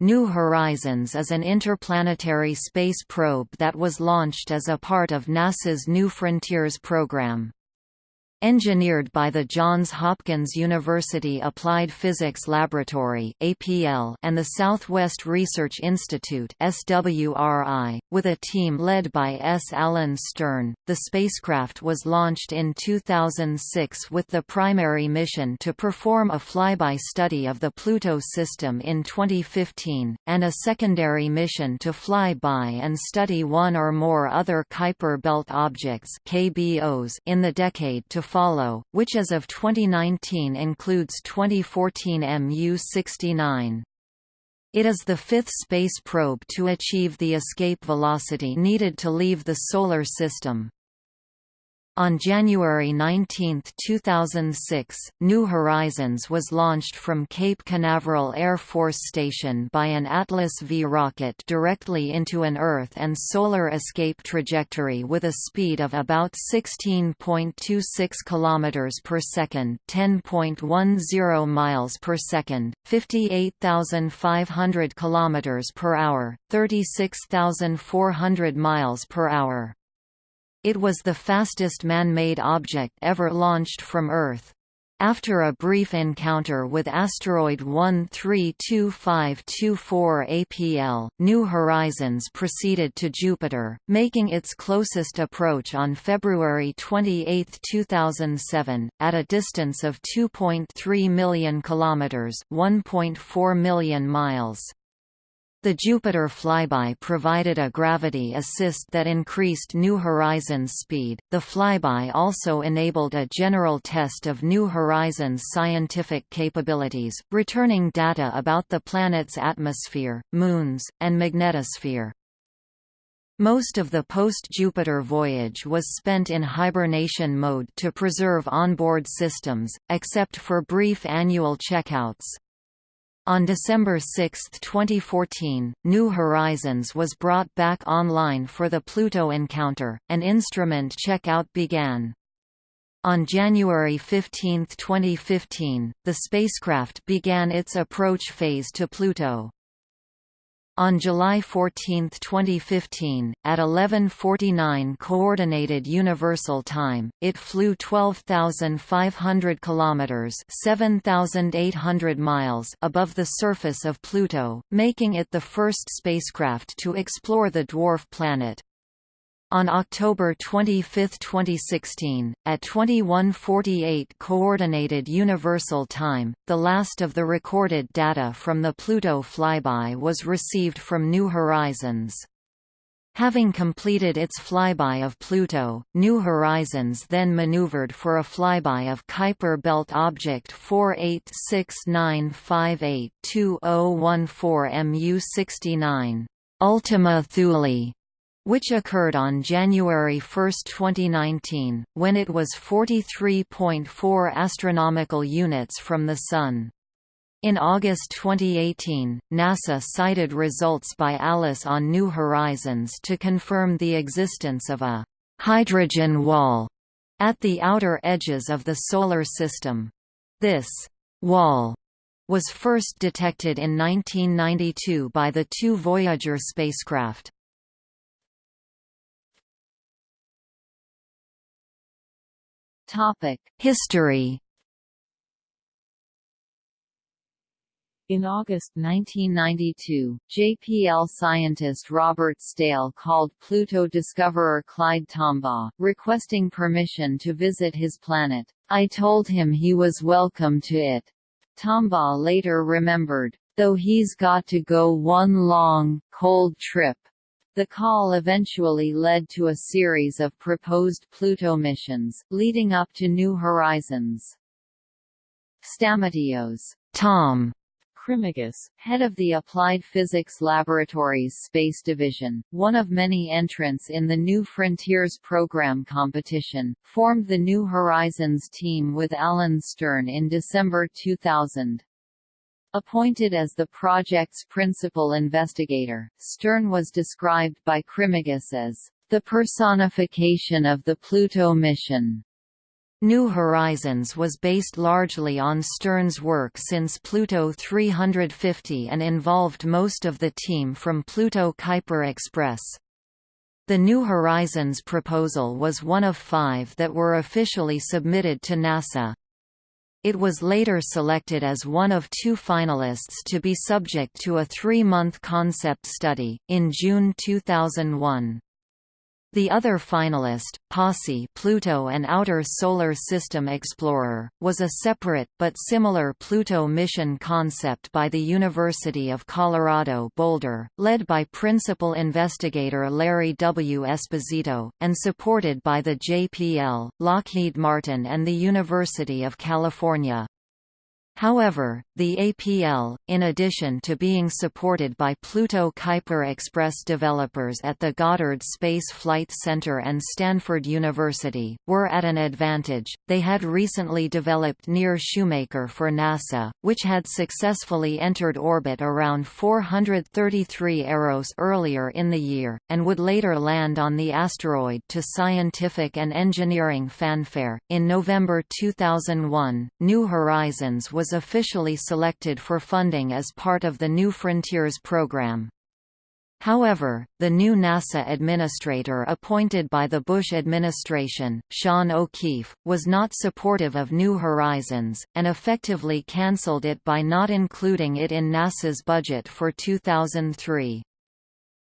New Horizons is an interplanetary space probe that was launched as a part of NASA's New Frontiers program. Engineered by the Johns Hopkins University Applied Physics Laboratory and the Southwest Research Institute with a team led by S. Alan Stern, the spacecraft was launched in 2006 with the primary mission to perform a flyby study of the Pluto system in 2015, and a secondary mission to fly by and study one or more other Kuiper Belt objects in the decade to follow, which as of 2019 includes 2014 MU-69. It is the fifth space probe to achieve the escape velocity needed to leave the Solar System. On January 19, 2006, New Horizons was launched from Cape Canaveral Air Force Station by an Atlas V rocket directly into an Earth and solar escape trajectory with a speed of about 16.26 km per second, 10.10 miles per second, 58,500 km per hour, 36,400 miles per hour. It was the fastest man-made object ever launched from Earth. After a brief encounter with asteroid 132524 APL, New Horizons proceeded to Jupiter, making its closest approach on February 28, 2007, at a distance of 2.3 million kilometers, 1.4 million miles. The Jupiter flyby provided a gravity assist that increased New Horizons' speed. The flyby also enabled a general test of New Horizons' scientific capabilities, returning data about the planet's atmosphere, moons, and magnetosphere. Most of the post-Jupiter voyage was spent in hibernation mode to preserve onboard systems, except for brief annual checkouts. On December 6, 2014, New Horizons was brought back online for the Pluto encounter, and instrument checkout began. On January 15, 2015, the spacecraft began its approach phase to Pluto. On July 14, 2015, at 11:49 coordinated universal time, it flew 12,500 kilometers (7,800 miles) above the surface of Pluto, making it the first spacecraft to explore the dwarf planet. On October 25, 2016, at 21:48 coordinated universal time, the last of the recorded data from the Pluto flyby was received from New Horizons. Having completed its flyby of Pluto, New Horizons then maneuvered for a flyby of Kuiper Belt Object 486958-2014 MU69, Ultima Thule, which occurred on January 1, 2019, when it was 43.4 astronomical units from the Sun. In August 2018, NASA cited results by ALICE on New Horizons to confirm the existence of a «hydrogen wall» at the outer edges of the Solar System. This «wall» was first detected in 1992 by the two Voyager spacecraft. History. In August 1992, JPL scientist Robert Staehle called Pluto discoverer Clyde Tombaugh, requesting permission to visit his planet. I told him he was welcome to it. Tombaugh later remembered, though he's got to go one long, cold trip. The call eventually led to a series of proposed Pluto missions, leading up to New Horizons. Stamatios Tom Krimigis, head of the Applied Physics Laboratories Space Division, one of many entrants in the New Frontiers program competition, formed the New Horizons team with Alan Stern in December 2000. Appointed as the project's principal investigator, Stern was described by Krimigis as the personification of the Pluto mission. New Horizons was based largely on Stern's work since Pluto 350 and involved most of the team from Pluto Kuiper Express. The New Horizons proposal was one of five that were officially submitted to NASA. It was later selected as one of two finalists to be subject to a three-month concept study, in June 2001. The other finalist, POSSE Pluto and Outer Solar System Explorer, was a separate, but similar Pluto mission concept by the University of Colorado Boulder, led by principal investigator Larry W. Esposito, and supported by the JPL, Lockheed Martin and the University of California. However, the APL, in addition to being supported by Pluto Kuiper Express developers at the Goddard Space Flight Center and Stanford University, were at an advantage. They had recently developed Near Shoemaker for NASA, which had successfully entered orbit around 433 Eros earlier in the year, and would later land on the asteroid to scientific and engineering fanfare. In November 2001, New Horizons was was officially selected for funding as part of the New Frontiers program. However, the new NASA administrator appointed by the Bush administration, Sean O'Keefe, was not supportive of New Horizons, and effectively cancelled it by not including it in NASA's budget for 2003.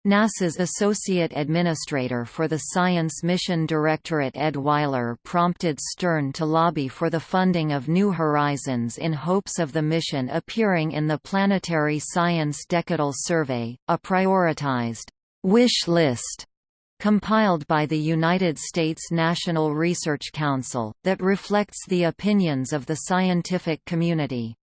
NASA's Associate Administrator for the Science Mission Directorate Ed Weiler prompted Stern to lobby for the funding of New Horizons in hopes of the mission appearing in the Planetary Science Decadal Survey, a prioritized wish list compiled by the United States National Research Council, that reflects the opinions of the scientific community.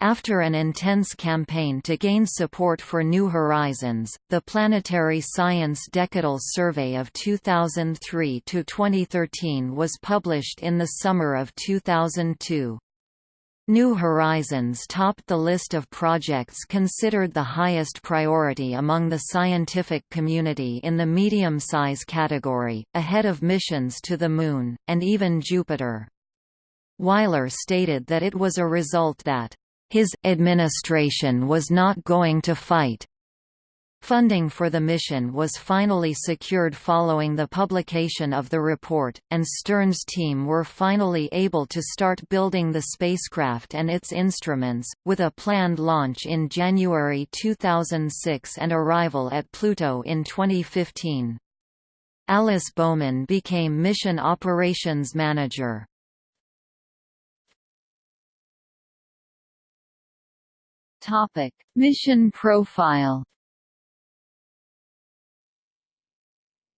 After an intense campaign to gain support for New Horizons, the Planetary Science Decadal Survey of 2003–2013 was published in the summer of 2002. New Horizons topped the list of projects considered the highest priority among the scientific community in the medium-size category, ahead of missions to the Moon, and even Jupiter. Weiler stated that it was a result that his administration was not going to fight. Funding for the mission was finally secured following the publication of the report, and Stern's team were finally able to start building the spacecraft and its instruments, with a planned launch in January 2006 and arrival at Pluto in 2015. Alice Bowman became Mission Operations Manager. Topic: Mission profile.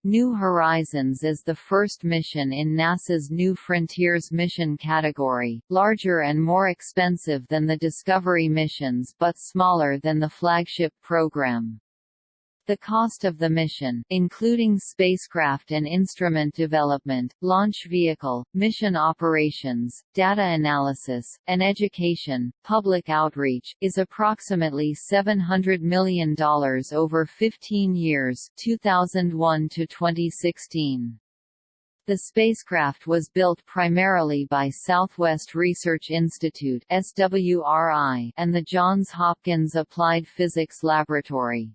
New Horizons is the first mission in NASA's New Frontiers mission category, larger and more expensive than the Discovery missions but smaller than the flagship program. The cost of the mission, including spacecraft and instrument development, launch vehicle, mission operations, data analysis, and education, public outreach, is approximately $700 million over 15 years 2001 to 2016. The spacecraft was built primarily by Southwest Research Institute SWRI and the Johns Hopkins Applied Physics Laboratory.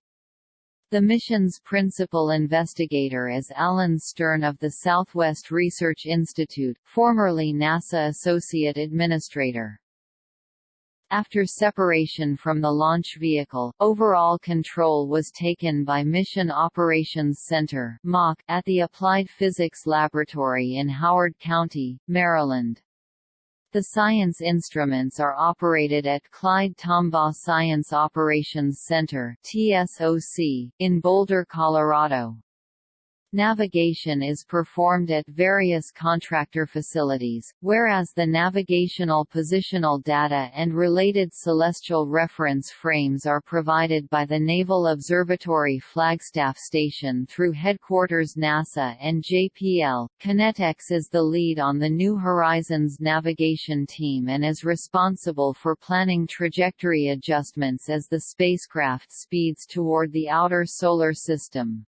The mission's principal investigator is Alan Stern of the Southwest Research Institute, formerly NASA Associate Administrator. After separation from the launch vehicle, overall control was taken by Mission Operations Center at the Applied Physics Laboratory in Howard County, Maryland. The science instruments are operated at Clyde Tombaugh Science Operations Center in Boulder, Colorado. Navigation is performed at various contractor facilities, whereas the navigational positional data and related celestial reference frames are provided by the Naval Observatory Flagstaff Station through Headquarters NASA and JPL. KinetX is the lead on the New Horizons navigation team and is responsible for planning trajectory adjustments as the spacecraft speeds toward the outer solar system.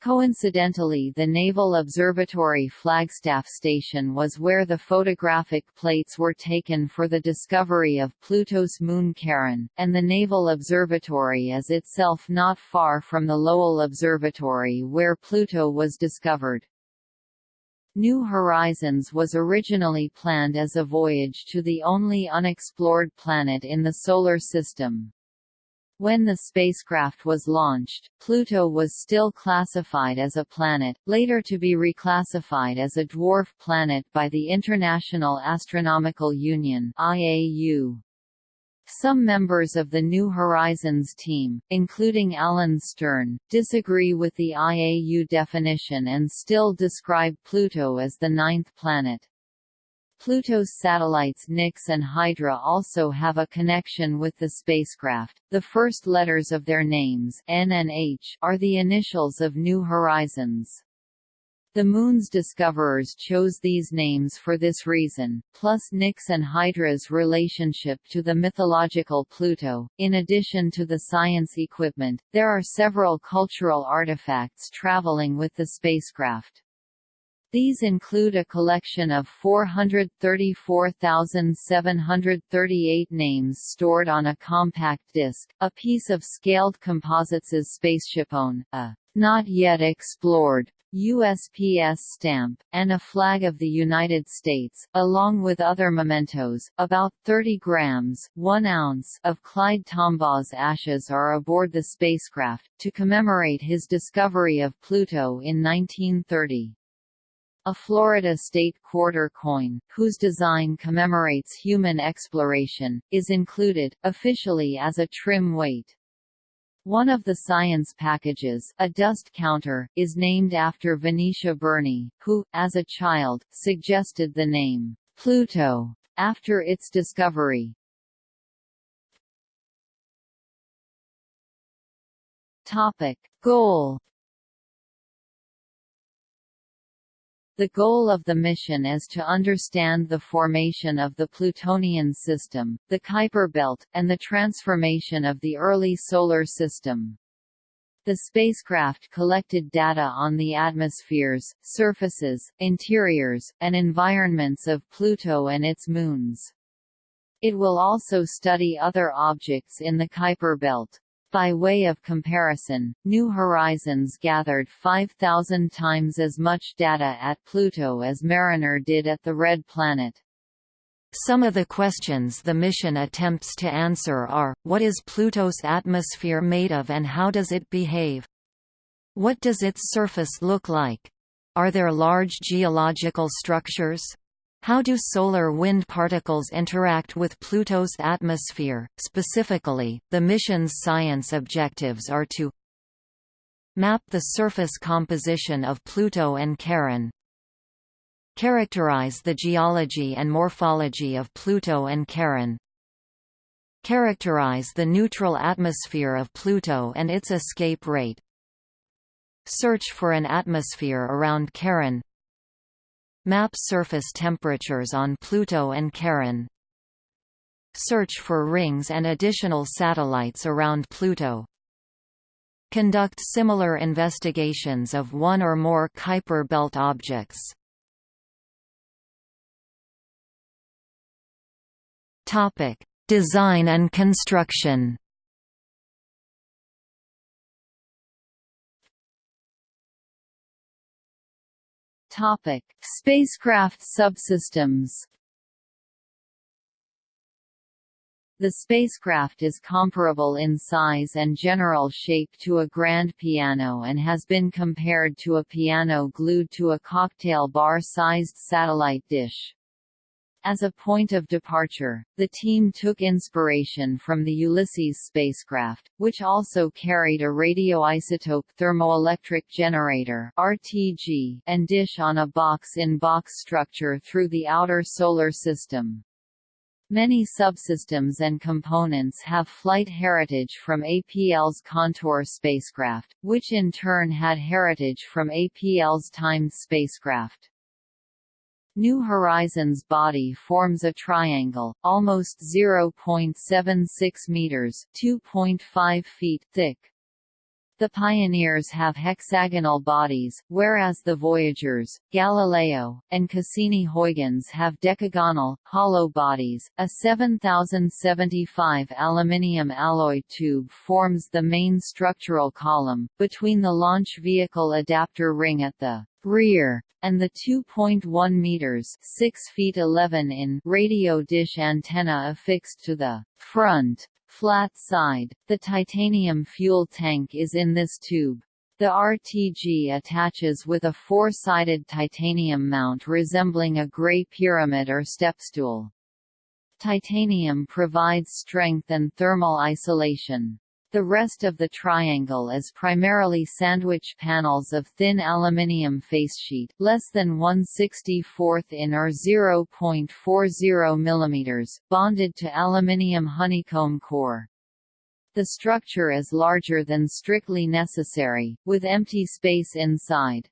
Coincidentally the Naval Observatory Flagstaff Station was where the photographic plates were taken for the discovery of Pluto's moon Charon, and the Naval Observatory is itself not far from the Lowell Observatory where Pluto was discovered. New Horizons was originally planned as a voyage to the only unexplored planet in the Solar System. When the spacecraft was launched, Pluto was still classified as a planet, later to be reclassified as a dwarf planet by the International Astronomical Union (IAU). Some members of the New Horizons team, including Alan Stern, disagree with the IAU definition and still describe Pluto as the ninth planet. Pluto's satellites Nix and Hydra also have a connection with the spacecraft. The first letters of their names N and H are the initials of New Horizons. The Moon's discoverers chose these names for this reason, plus Nix and Hydra's relationship to the mythological Pluto. In addition to the science equipment, there are several cultural artifacts traveling with the spacecraft. These include a collection of 434,738 names stored on a compact disc, a piece of scaled composites spaceshipone, a not yet explored USPS stamp, and a flag of the United States, along with other mementos. About 30 grams 1 ounce of Clyde Tombaugh's ashes are aboard the spacecraft, to commemorate his discovery of Pluto in 1930. A Florida state quarter coin, whose design commemorates human exploration, is included, officially as a trim weight. One of the science packages, a dust counter, is named after Venetia Burney, who, as a child, suggested the name Pluto after its discovery. Topic: Goal The goal of the mission is to understand the formation of the Plutonian system, the Kuiper belt, and the transformation of the early Solar System. The spacecraft collected data on the atmospheres, surfaces, interiors, and environments of Pluto and its moons. It will also study other objects in the Kuiper belt. By way of comparison, New Horizons gathered 5,000 times as much data at Pluto as Mariner did at the Red Planet. Some of the questions the mission attempts to answer are, what is Pluto's atmosphere made of and how does it behave? What does its surface look like? Are there large geological structures? How do solar wind particles interact with Pluto's atmosphere? Specifically, the mission's science objectives are to map the surface composition of Pluto and Charon, characterize the geology and morphology of Pluto and Charon, characterize the neutral atmosphere of Pluto and its escape rate, search for an atmosphere around Charon, Map surface temperatures on Pluto and Charon. Search for rings and additional satellites around Pluto. Conduct similar investigations of one or more Kuiper belt objects. Topic: Design and construction. Topic: Spacecraft subsystems. The spacecraft is comparable in size and general shape to a grand piano and has been compared to a piano glued to a cocktail bar-sized satellite dish. As a point of departure, the team took inspiration from the Ulysses spacecraft, which also carried a radioisotope thermoelectric generator (RTG) and dish on a box-in-box structure through the outer solar system. Many subsystems and components have flight heritage from APL's Contour spacecraft, which in turn had heritage from APL's Times spacecraft. New Horizons body forms a triangle, almost 0.76 meters (2.5 feet) thick. The Pioneers have hexagonal bodies, whereas the Voyagers, Galileo, and Cassini-Huygens have decagonal, hollow bodies. A 7075 aluminium alloy tube forms the main structural column, between the launch vehicle adapter ring at the rear and the 2.1 meters 6 feet 11 in radio dish antenna affixed to the front flat side. The titanium fuel tank is in this tube. The RTG attaches with a four-sided titanium mount resembling a gray pyramid or stepstool. Titanium provides strength and thermal isolation. The rest of the triangle is primarily sandwich panels of thin aluminium facesheet, less than 1/64th in or 0.40 mm, bonded to aluminium honeycomb core. The structure is larger than strictly necessary, with empty space inside.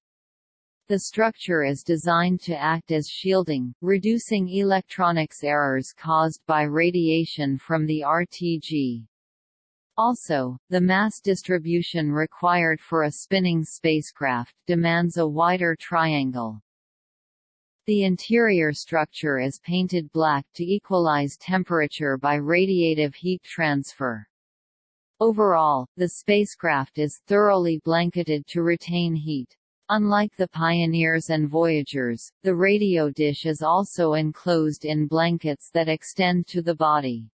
The structure is designed to act as shielding, reducing electronics errors caused by radiation from the RTG. Also, the mass distribution required for a spinning spacecraft demands a wider triangle. The interior structure is painted black to equalize temperature by radiative heat transfer. Overall, the spacecraft is thoroughly blanketed to retain heat. Unlike the Pioneers and Voyagers, the radio dish is also enclosed in blankets that extend to the body.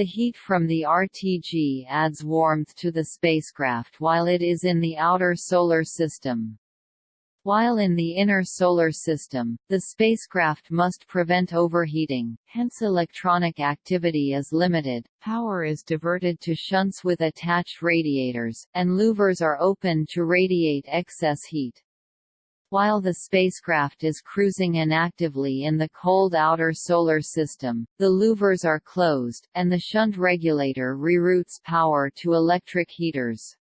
The heat from the RTG adds warmth to the spacecraft while it is in the outer solar system. While in the inner solar system, the spacecraft must prevent overheating, hence electronic activity is limited, power is diverted to shunts with attached radiators, and louvers are open to radiate excess heat. While the spacecraft is cruising inactively in the cold outer solar system, the louvers are closed, and the shunt regulator reroutes power to electric heaters.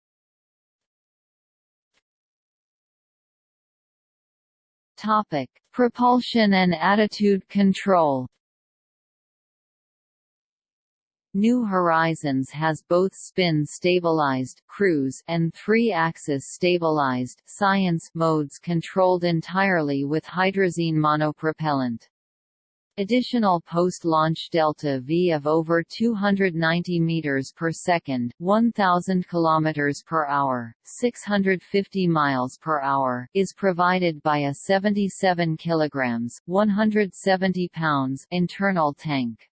Topic: Propulsion and attitude control. New Horizons has both spin-stabilized cruise and three-axis stabilized science modes controlled entirely with hydrazine monopropellant. Additional post-launch delta V of over 290 meters per second, 1000 kilometers per hour, 650 miles per hour is provided by a 77 kilograms, 170 pounds internal tank.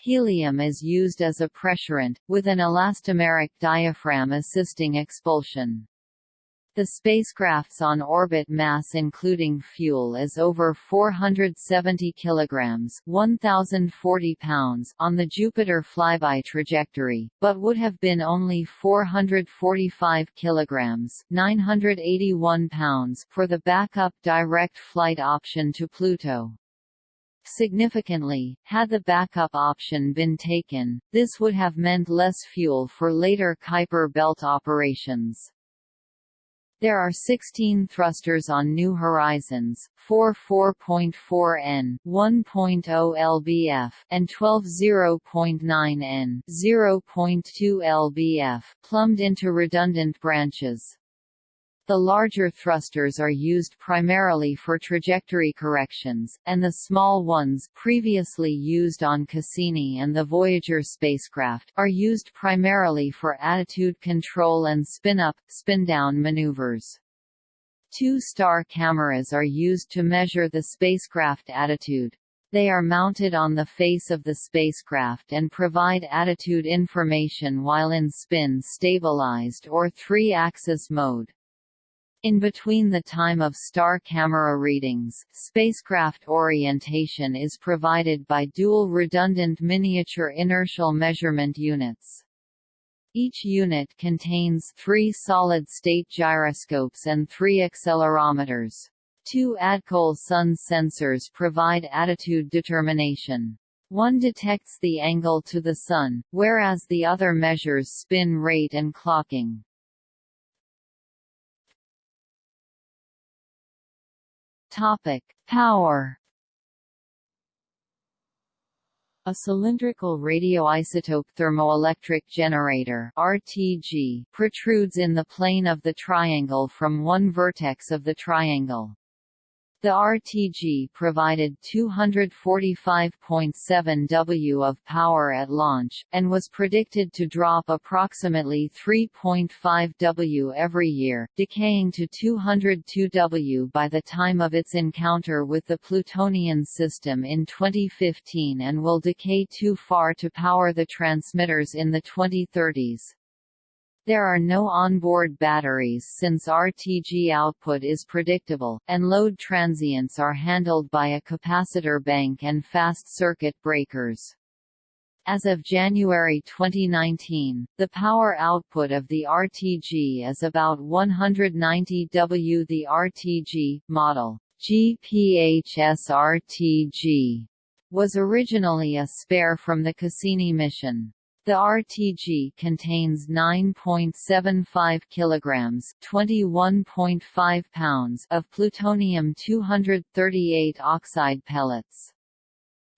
Helium is used as a pressurant, with an elastomeric diaphragm assisting expulsion. The spacecraft's on-orbit mass including fuel is over 470 kilograms, 1040 pounds on the Jupiter flyby trajectory, but would have been only 445 kilograms, 981 pounds for the backup direct flight option to Pluto. Significantly, had the backup option been taken, this would have meant less fuel for later Kuiper belt operations. There are 16 thrusters on New Horizons, 4 4.4 N, 1.0 lbf, and 12 0.9 N, 0.2 lbf, plumbed into redundant branches. The larger thrusters are used primarily for trajectory corrections, and the small ones previously used on Cassini and the Voyager spacecraft are used primarily for attitude control and spin-up, spin-down maneuvers. Two star cameras are used to measure the spacecraft attitude. They are mounted on the face of the spacecraft and provide attitude information while in spin-stabilized or three-axis mode. In between the time of star camera readings, spacecraft orientation is provided by dual redundant miniature inertial measurement units. Each unit contains three solid-state gyroscopes and three accelerometers. Two Adcole sun sensors provide attitude determination. One detects the angle to the Sun, whereas the other measures spin rate and clocking. Topic: Power. A cylindrical radioisotope thermoelectric generator RTG protrudes in the plane of the triangle from one vertex of the triangle. The RTG provided 245.7 W of power at launch, and was predicted to drop approximately 3.5 W every year, decaying to 202 W by the time of its encounter with the Plutonian system in 2015 and will decay too far to power the transmitters in the 2030s. There are no onboard batteries since RTG output is predictable, and load transients are handled by a capacitor bank and fast circuit breakers. As of January 2019, the power output of the RTG is about 190 W. The RTG model GPHS-RTG was originally a spare from the Cassini mission. The RTG contains 9.75 kilograms, 21.5 pounds of plutonium-238 oxide pellets.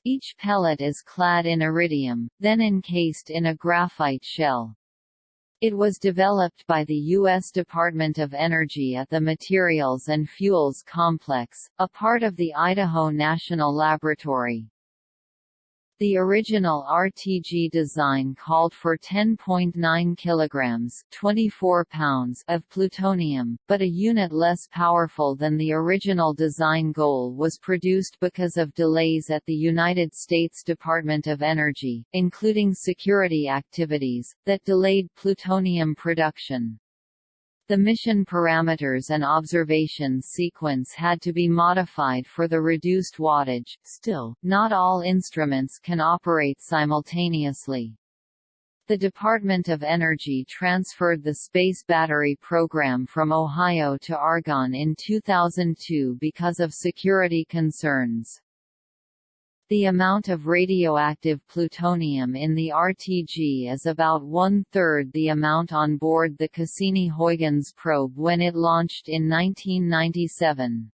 Each pellet is clad in iridium, then encased in a graphite shell. It was developed by the U.S. Department of Energy at the Materials and Fuels Complex, a part of the Idaho National Laboratory. The original RTG design called for 10.9 kilograms, 24 pounds of plutonium, but a unit less powerful than the original design goal was produced because of delays at the United States Department of Energy, including security activities that delayed plutonium production. The mission parameters and observations sequence had to be modified for the reduced wattage still, not all instruments can operate simultaneously. The Department of Energy transferred the Space Battery Program from Ohio to Argonne in 2002 because of security concerns. The amount of radioactive plutonium in the RTG is about one-third the amount on board the Cassini-Huygens probe when it launched in 1997.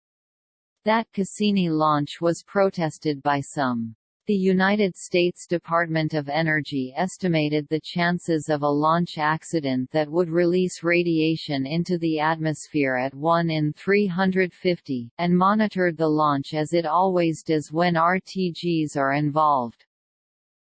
That Cassini launch was protested by some. The United States Department of Energy estimated the chances of a launch accident that would release radiation into the atmosphere at 1 in 350, and monitored the launch as it always does when RTGs are involved.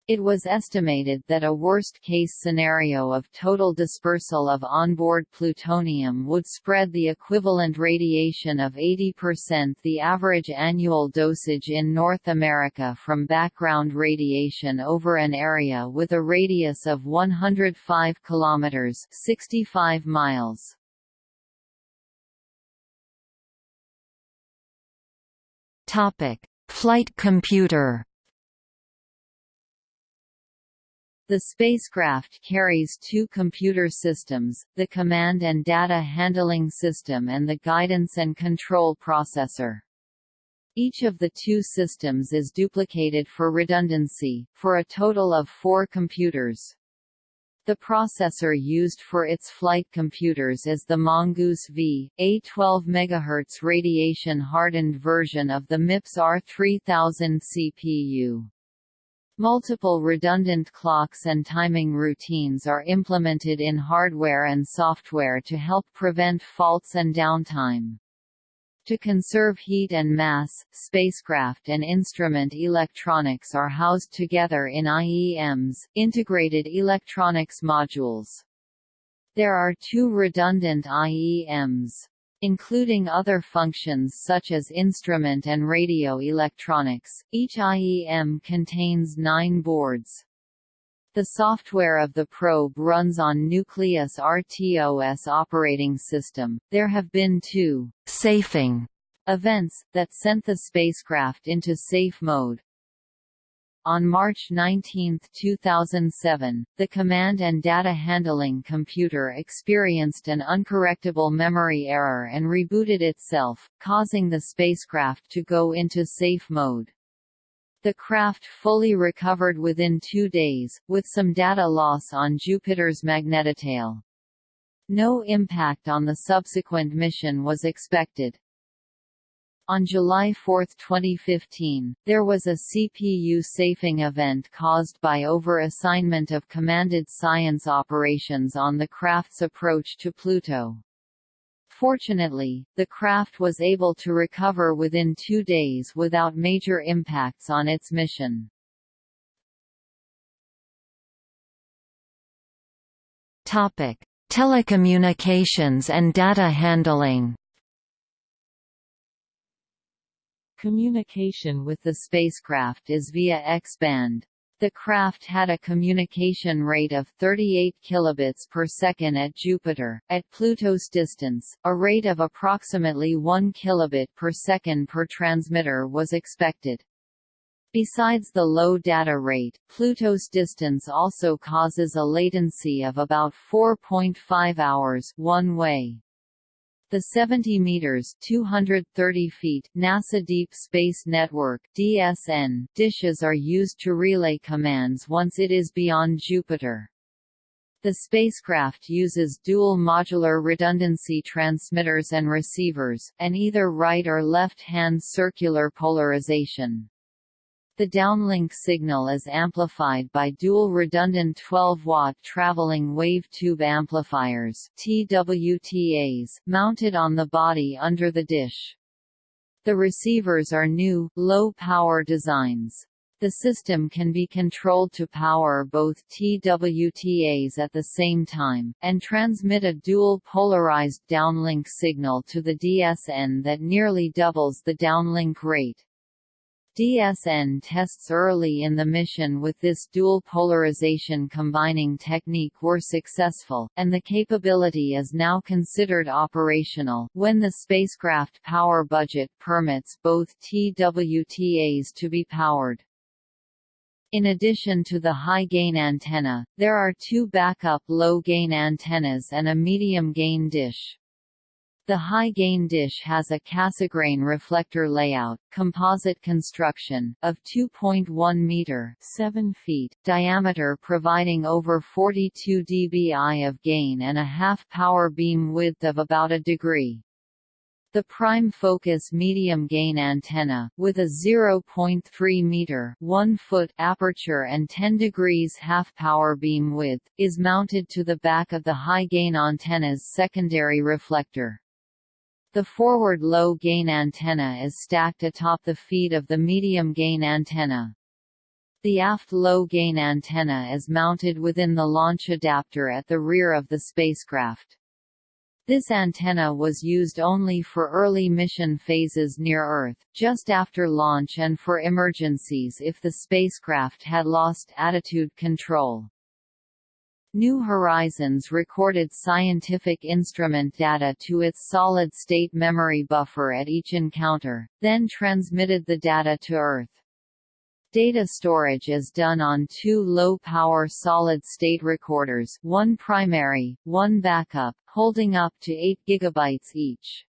It was estimated that a worst-case scenario of total dispersal of onboard plutonium would spread the equivalent radiation of 80% the average annual dosage in North America from background radiation over an area with a radius of 105 kilometers (65 miles). Topic: Flight computer The spacecraft carries two computer systems, the Command and Data Handling System and the Guidance and Control Processor. Each of the two systems is duplicated for redundancy, for a total of four computers. The processor used for its flight computers is the Mongoose V, a 12 MHz radiation-hardened version of the MIPS R3000 CPU. Multiple redundant clocks and timing routines are implemented in hardware and software to help prevent faults and downtime. To conserve heat and mass, spacecraft and instrument electronics are housed together in IEMs, integrated electronics modules. There are two redundant IEMs including other functions such as instrument and radio electronics. Each IEM contains nine boards. The software of the probe runs on Nucleus RTOS operating system. There have been two safing events that sent the spacecraft into safe mode. On March 19, 2007, the Command and Data Handling computer experienced an uncorrectable memory error and rebooted itself, causing the spacecraft to go into safe mode. The craft fully recovered within two days, with some data loss on Jupiter's magnetotail. No impact on the subsequent mission was expected. On July 4, 2015, there was a CPU safing event caused by over-assignment of commanded science operations on the craft's approach to Pluto. Fortunately, the craft was able to recover within two days without major impacts on its mission. Telecommunications and data handling Communication with the spacecraft is via X-band. The craft had a communication rate of 38 kilobits per second at Jupiter. At Pluto's distance, a rate of approximately 1 kilobit per second per transmitter was expected. Besides the low data rate, Pluto's distance also causes a latency of about 4.5 hours one way. The 70 meters (230 feet) NASA Deep Space Network (DSN) dishes are used to relay commands once it is beyond Jupiter. The spacecraft uses dual modular redundancy transmitters and receivers, and either right or left-hand circular polarization. The downlink signal is amplified by dual redundant 12-watt traveling wave tube amplifiers TWTAs, mounted on the body under the dish. The receivers are new, low-power designs. The system can be controlled to power both TWTAs at the same time, and transmit a dual polarized downlink signal to the DSN that nearly doubles the downlink rate. DSN tests early in the mission with this dual polarization combining technique were successful, and the capability is now considered operational, when the spacecraft power budget permits both TWTAs to be powered. In addition to the high-gain antenna, there are two backup low-gain antennas and a medium-gain dish. The high-gain dish has a Cassegrain reflector layout, composite construction, of 2.1 meter 7 feet diameter providing over 42 dBi of gain and a half power beam width of about a degree. The prime focus medium gain antenna, with a 0.3 meter 1 foot aperture and 10 degrees half power beam width, is mounted to the back of the high gain antenna's secondary reflector. The forward low-gain antenna is stacked atop the feed of the medium-gain antenna. The aft low-gain antenna is mounted within the launch adapter at the rear of the spacecraft. This antenna was used only for early mission phases near Earth, just after launch and for emergencies if the spacecraft had lost attitude control. New Horizons recorded scientific instrument data to its solid-state memory buffer at each encounter, then transmitted the data to Earth. Data storage is done on two low-power solid-state recorders one primary, one backup, holding up to 8 GB each.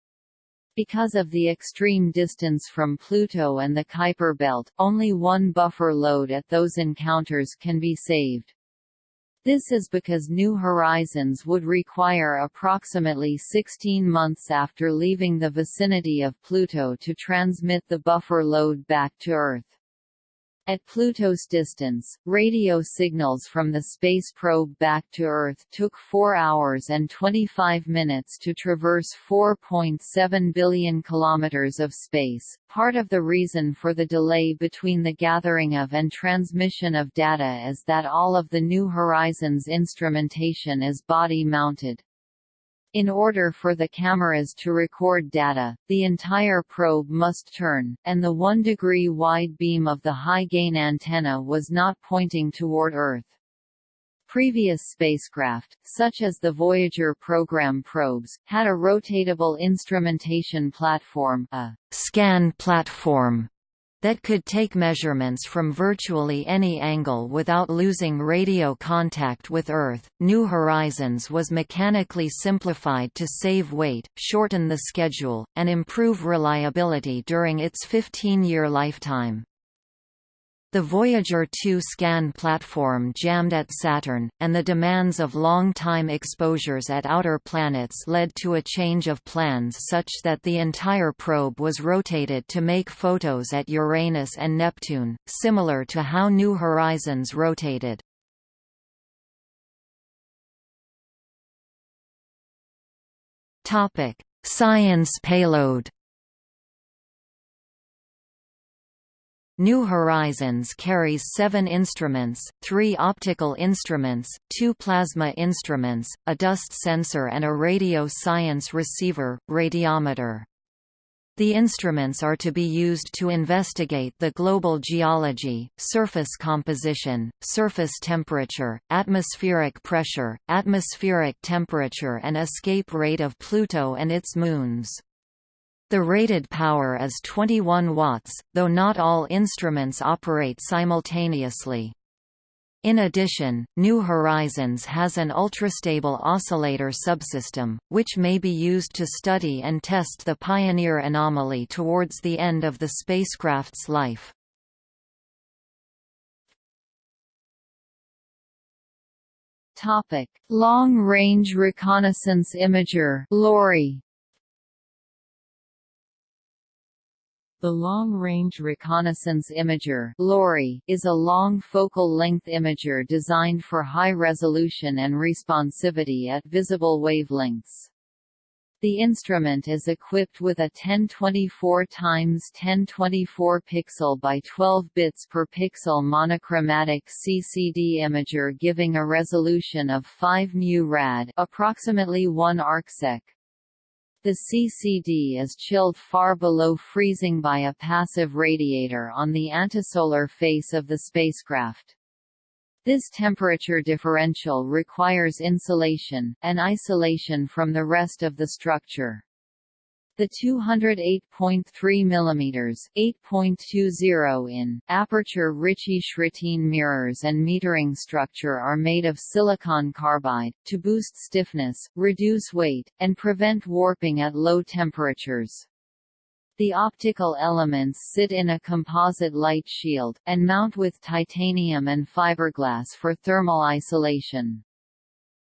Because of the extreme distance from Pluto and the Kuiper belt, only one buffer load at those encounters can be saved. This is because New Horizons would require approximately 16 months after leaving the vicinity of Pluto to transmit the buffer load back to Earth. At Pluto's distance, radio signals from the space probe back to Earth took 4 hours and 25 minutes to traverse 4.7 billion kilometers of space. Part of the reason for the delay between the gathering of and transmission of data is that all of the New Horizons instrumentation is body-mounted. In order for the cameras to record data, the entire probe must turn, and the 1 degree wide beam of the high-gain antenna was not pointing toward Earth. Previous spacecraft, such as the Voyager program probes, had a rotatable instrumentation platform a scan platform that could take measurements from virtually any angle without losing radio contact with Earth. New Horizons was mechanically simplified to save weight, shorten the schedule, and improve reliability during its 15-year lifetime. The Voyager 2 scan platform jammed at Saturn, and the demands of long-time exposures at outer planets led to a change of plans such that the entire probe was rotated to make photos at Uranus and Neptune, similar to how New Horizons rotated. Science payload New Horizons carries seven instruments, three optical instruments, two plasma instruments, a dust sensor and a radio science receiver, radiometer. The instruments are to be used to investigate the global geology, surface composition, surface temperature, atmospheric pressure, atmospheric temperature and escape rate of Pluto and its moons. The rated power is 21 watts, though not all instruments operate simultaneously. In addition, New Horizons has an ultrastable oscillator subsystem, which may be used to study and test the Pioneer anomaly towards the end of the spacecraft's life. Long-range reconnaissance imager LORRI The Long Range Reconnaissance Imager LORRI, is a long focal length imager designed for high resolution and responsivity at visible wavelengths. The instrument is equipped with a 1024 x 1024 pixel by 12 bits per pixel monochromatic CCD imager giving a resolution of 5 mu rad, approximately 1 arcsec. The CCD is chilled far below freezing by a passive radiator on the antisolar face of the spacecraft. This temperature differential requires insulation, and isolation from the rest of the structure. The 208.3 mm (8.20 in) aperture Ritchey-Chrétien mirrors and metering structure are made of silicon carbide, to boost stiffness, reduce weight, and prevent warping at low temperatures. The optical elements sit in a composite light shield, and mount with titanium and fiberglass for thermal isolation.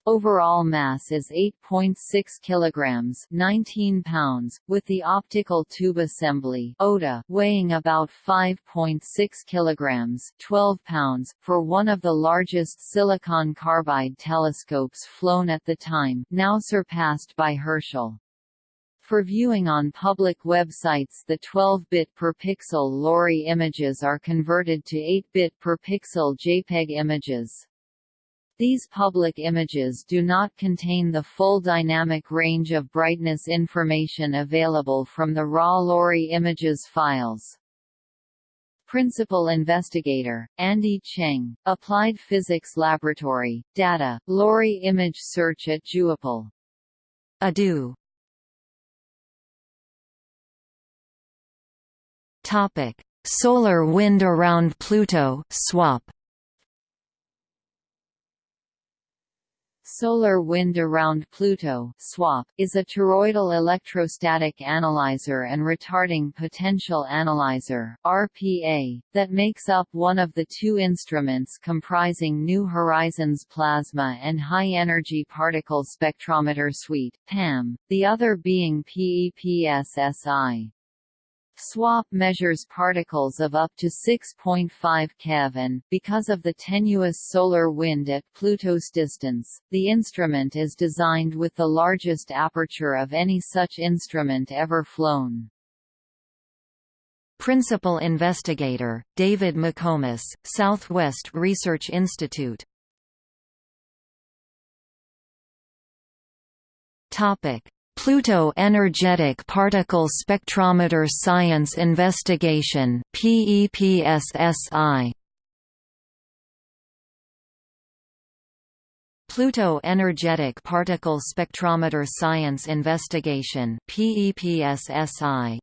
Overall mass is 8.6 kilograms, 19 pounds, with the optical tube assembly (OTA) weighing about 5.6 kilograms, 12 pounds, for one of the largest silicon carbide telescopes flown at the time, now surpassed by Herschel. For viewing on public websites the 12-bit per pixel LORRI images are converted to 8-bit per pixel JPEG images. These public images do not contain the full dynamic range of brightness information available from the raw LORRI images files. Principal Investigator, Andy Cheng, Applied Physics Laboratory, Data, LORRI Image Search at JUIPL. Adu. Topic: Solar wind around Pluto (SWAP). Solar Wind Around Pluto SWAP, is a toroidal electrostatic analyzer and retarding potential analyzer RPA, that makes up one of the two instruments comprising New Horizons Plasma and High Energy Particle Spectrometer Suite PAM, the other being PEPSSI. SWAP measures particles of up to 6.5 keV because of the tenuous solar wind at Pluto's distance, the instrument is designed with the largest aperture of any such instrument ever flown. Principal investigator, David McComas, Southwest Research Institute Topic. Pluto Energetic Particle Spectrometer Science Investigation PEPSSI Pluto Energetic Particle Spectrometer Science Investigation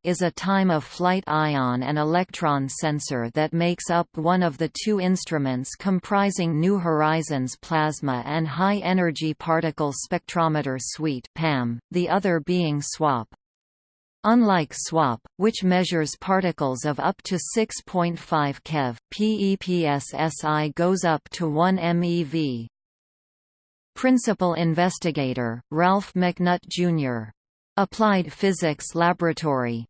is a time-of-flight ion and electron sensor that makes up one of the two instruments comprising New Horizons Plasma and High Energy Particle Spectrometer Suite PAM, the other being SWAP. Unlike SWAP, which measures particles of up to 6.5 keV, PEPSSI goes up to 1 MeV. Principal investigator, Ralph McNutt, Jr. Applied Physics Laboratory.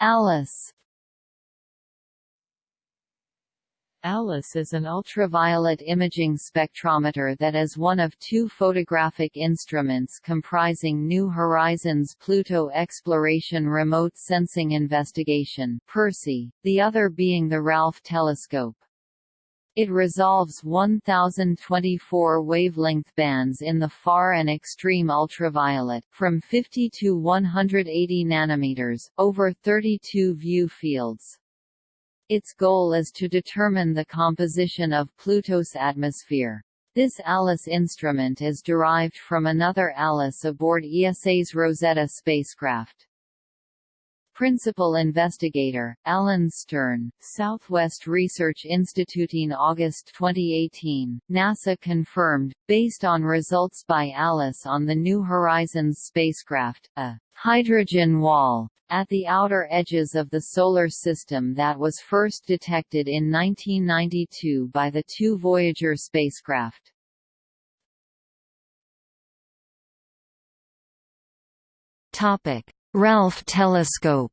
Alice ALICE is an ultraviolet imaging spectrometer that is one of two photographic instruments comprising New Horizons Pluto Exploration Remote Sensing Investigation (PERSI), the other being the Ralph telescope. It resolves 1024 wavelength bands in the far and extreme ultraviolet, from 50 to 180 nanometers, over 32 view fields. Its goal is to determine the composition of Pluto's atmosphere. This ALICE instrument is derived from another ALICE aboard ESA's Rosetta spacecraft. Principal investigator, Alan Stern, Southwest Research Institute. In August 2018, NASA confirmed, based on results by ALICE on the New Horizons spacecraft, a hydrogen wall at the outer edges of the Solar System that was first detected in 1992 by the two Voyager spacecraft. Ralph telescope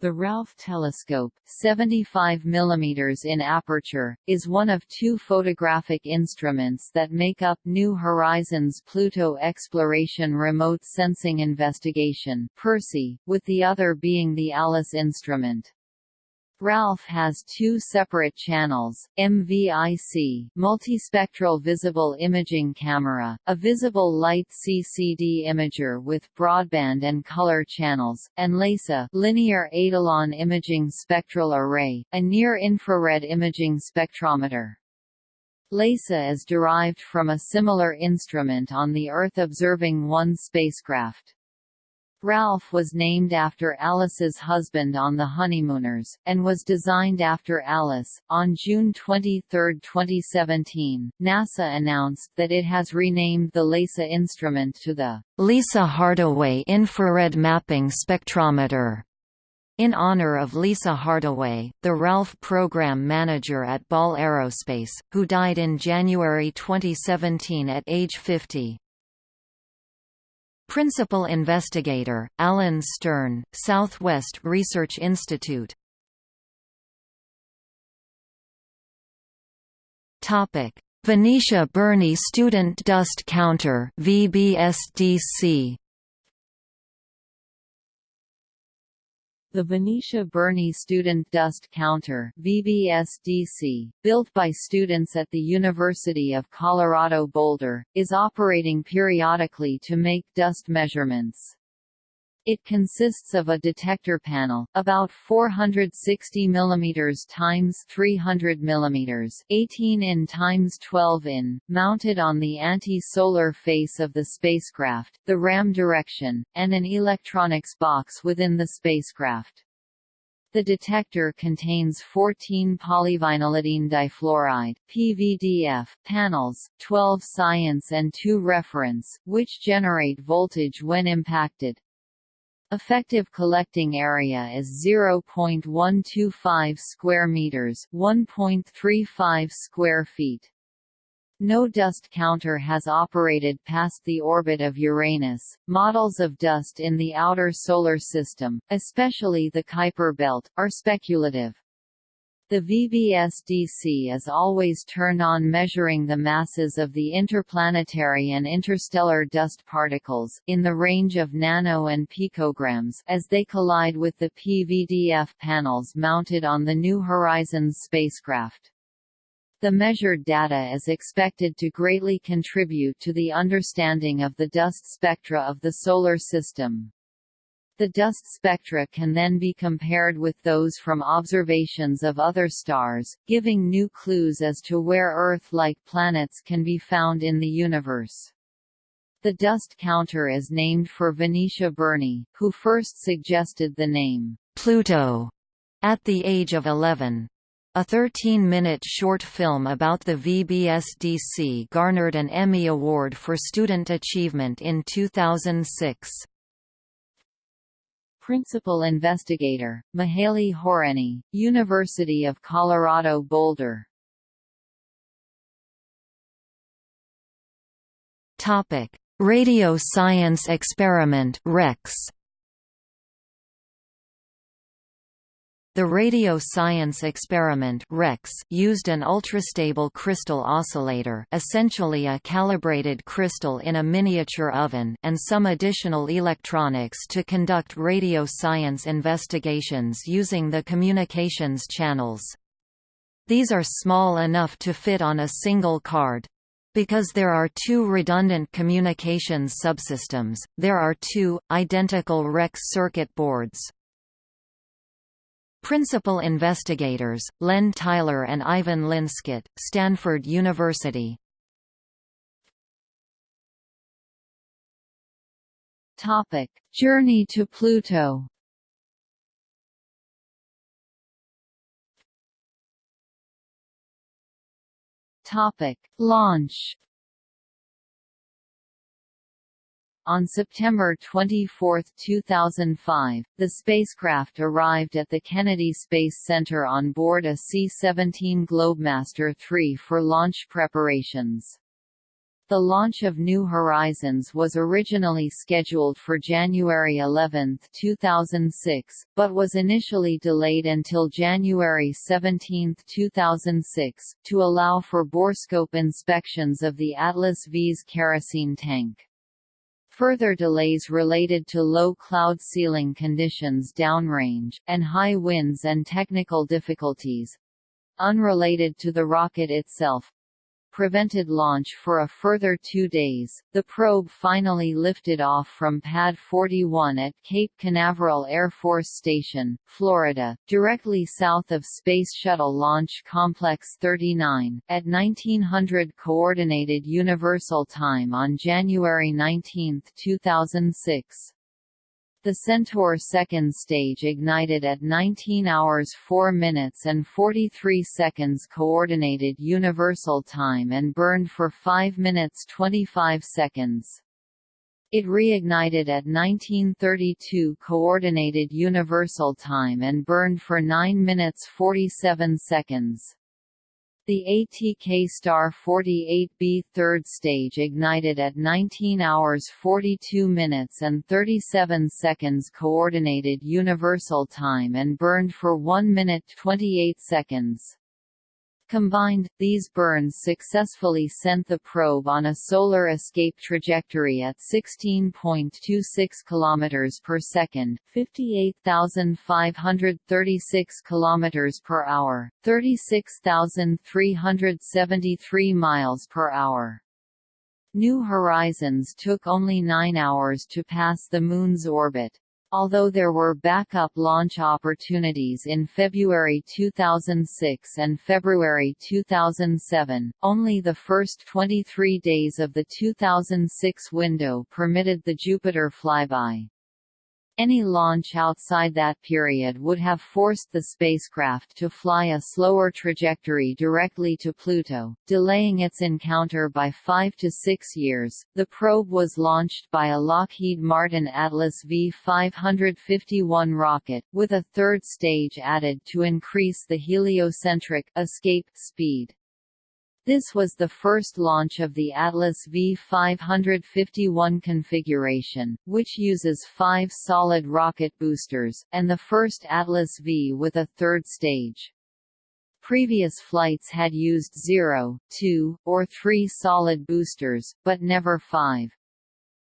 The Ralph telescope, 75 mm in aperture, is one of two photographic instruments that make up New Horizons Pluto Exploration Remote Sensing Investigation with the other being the ALICE instrument. Ralph has two separate channels, MVIC multispectral visible imaging camera, a visible light CCD imager with broadband and color channels, and LEISA linear etalon imaging spectral array, a near-infrared imaging spectrometer. LEISA is derived from a similar instrument on the Earth Observing 1 spacecraft. Ralph was named after Alice's husband on The Honeymooners, and was designed after Alice. On June 23, 2017, NASA announced that it has renamed the LEISA instrument to the Lisa Hardaway Infrared Mapping Spectrometer. In honor of Lisa Hardaway, the Ralph program manager at Ball Aerospace, who died in January 2017 at age 50. Principal investigator, Alan Stern, Southwest Research Institute. Venetia Burney Student Dust Counter VBSDC The Venetia Burney Student Dust Counter VBSDC, built by students at the University of Colorado Boulder, is operating periodically to make dust measurements. It consists of a detector panel, about 460 mm times 300 mm, 18 in times 12 in, mounted on the anti-solar face of the spacecraft, the RAM direction, and an electronics box within the spacecraft. The detector contains 14 polyvinylidene difluoride (PVDF) panels, 12 science and 2 reference, which generate voltage when impacted. Effective collecting area is 0.125 square meters, 1.35 square feet. No dust counter has operated past the orbit of Uranus. Models of dust in the outer solar system, especially the Kuiper belt, are speculative. The VBSDC is always turned on measuring the masses of the interplanetary and interstellar dust particles in the range of nano and picograms as they collide with the PVDF panels mounted on the New Horizons spacecraft. The measured data is expected to greatly contribute to the understanding of the dust spectra of the Solar System. The dust spectra can then be compared with those from observations of other stars, giving new clues as to where Earth-like planets can be found in the universe. The dust counter is named for Venetia Burney, who first suggested the name Pluto at the age of 11. A 13-minute short film about the VBSDC garnered an Emmy Award for Student Achievement in 2006. Principal investigator, Mihaly Horanyi, University of Colorado Boulder. Topic: Radio Science Experiment (REX). The radio science experiment REX used an ultrastable crystal oscillator essentially a calibrated crystal in a miniature oven and some additional electronics to conduct radio science investigations using the communications channels. These are small enough to fit on a single card. Because there are two redundant communications subsystems, there are two, identical REX circuit boards. Principal investigators, Len Tyler and Ivan Linscott, Stanford University. Topic: Journey to Pluto. Topic: Launch. On September 24, 2005, the spacecraft arrived at the Kennedy Space Center on board a C-17 Globemaster III for launch preparations. The launch of New Horizons was originally scheduled for January 11, 2006, but was initially delayed until January 17, 2006, to allow for borescope inspections of the Atlas V's kerosene tank. Further delays related to low cloud ceiling conditions downrange, and high winds and technical difficulties unrelated to the rocket itself prevented launch for a further two days. The probe finally lifted off from Pad 41 at Cape Canaveral Air Force Station, Florida, directly south of Space Shuttle Launch Complex 39, at 1900 Coordinated Universal Time on January 19, 2006. The Centaur second stage ignited at 19 hours 4 minutes and 43 seconds Coordinated Universal Time and burned for 5 minutes 25 seconds. It reignited at 1932 Coordinated Universal Time and burned for 9 minutes 47 seconds. The ATK Star 48B third stage ignited at 19 hours 42 minutes and 37 seconds Coordinated Universal Time and burned for 1 minute 28 seconds. Combined, these burns successfully sent the probe on a solar escape trajectory at 16.26 km per second, 58,536 km per hour, 36,373 miles per hour. New Horizons took only 9 hours to pass the Moon's orbit. Although there were backup launch opportunities in February 2006 and February 2007, only the first 23 days of the 2006 window permitted the Jupiter flyby. Any launch outside that period would have forced the spacecraft to fly a slower trajectory directly to Pluto, delaying its encounter by five to six years. The probe was launched by a Lockheed Martin Atlas V551 rocket, with a third stage added to increase the heliocentric escape speed. This was the first launch of the Atlas V551 configuration, which uses five solid rocket boosters, and the first Atlas V with a third stage. Previous flights had used 0, 2, or 3 solid boosters, but never 5.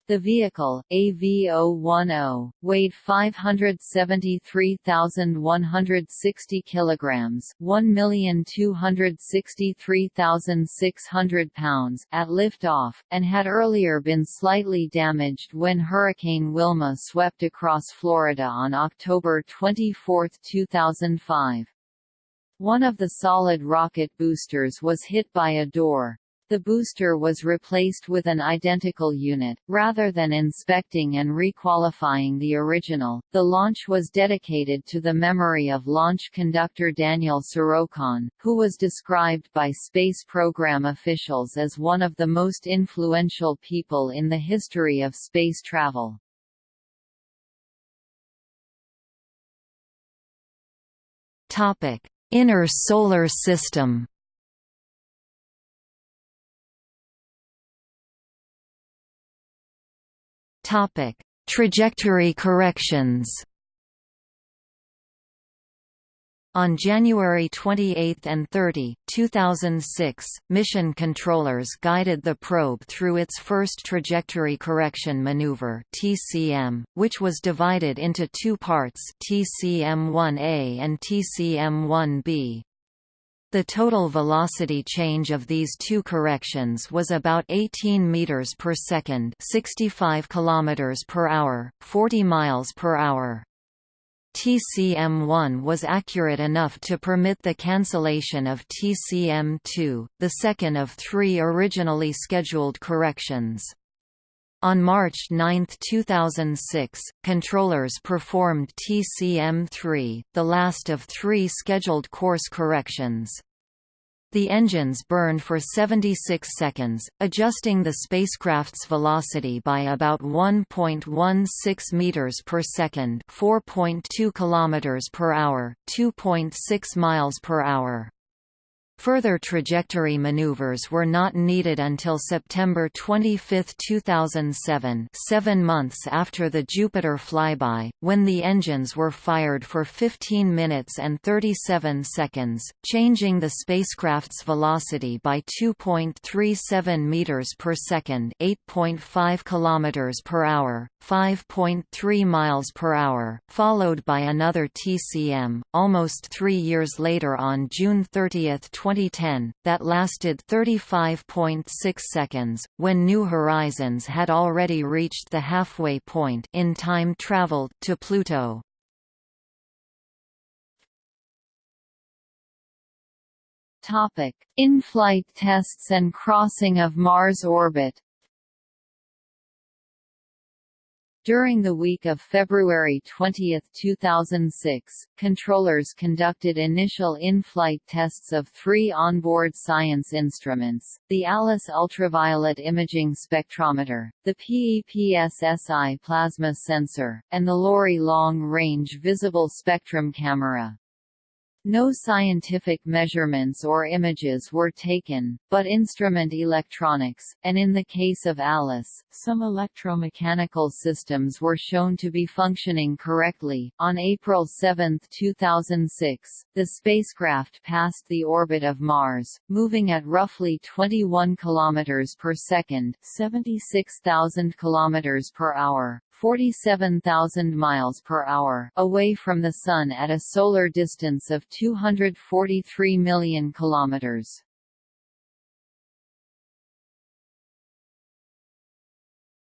The vehicle, AV010, weighed 573,160 kilograms, 1,263,600 pounds at liftoff, and had earlier been slightly damaged when Hurricane Wilma swept across Florida on October 24, 2005. One of the solid rocket boosters was hit by a door. The booster was replaced with an identical unit. Rather than inspecting and requalifying the original, the launch was dedicated to the memory of launch conductor Daniel Sarokon, who was described by space program officials as one of the most influential people in the history of space travel. Topic: Inner Solar System. Topic: Trajectory corrections. On January 28 and 30, 2006, mission controllers guided the probe through its first trajectory correction maneuver (TCM), which was divided into two parts, TCM-1A and TCM-1B. The total velocity change of these two corrections was about 18 meters per second, 65 kilometers per hour, 40 miles per hour. TCM-1 was accurate enough to permit the cancellation of TCM-2, the second of three originally scheduled corrections. On March 9, 2006, controllers performed TCM-3, the last of three scheduled course corrections. The engines burned for 76 seconds, adjusting the spacecraft's velocity by about 1.16 meters per second, 4.2 kilometers per hour, 2.6 miles per hour. Further trajectory maneuvers were not needed until September 25, 2007 seven months after the Jupiter flyby, when the engines were fired for 15 minutes and 37 seconds, changing the spacecraft's velocity by 2.37 meters per second 8.5 kilometers per hour, 5.3 miles per hour, followed by another TCM, almost three years later on June 30, 2010, that lasted 35.6 seconds, when New Horizons had already reached the halfway point in time traveled to Pluto. In-flight tests and crossing of Mars orbit. During the week of February 20, 2006, controllers conducted initial in-flight tests of three onboard science instruments, the ALICE ultraviolet imaging spectrometer, the PEPSSI plasma sensor, and the LORRI long-range visible spectrum camera. No scientific measurements or images were taken, but instrument electronics, and in the case of ALICE, some electromechanical systems were shown to be functioning correctly. On April 7, 2006, the spacecraft passed the orbit of Mars, moving at roughly 21 km per second, 76,000 km per hour, 47,000 miles per hour away from the Sun at a solar distance of 243 million kilometers.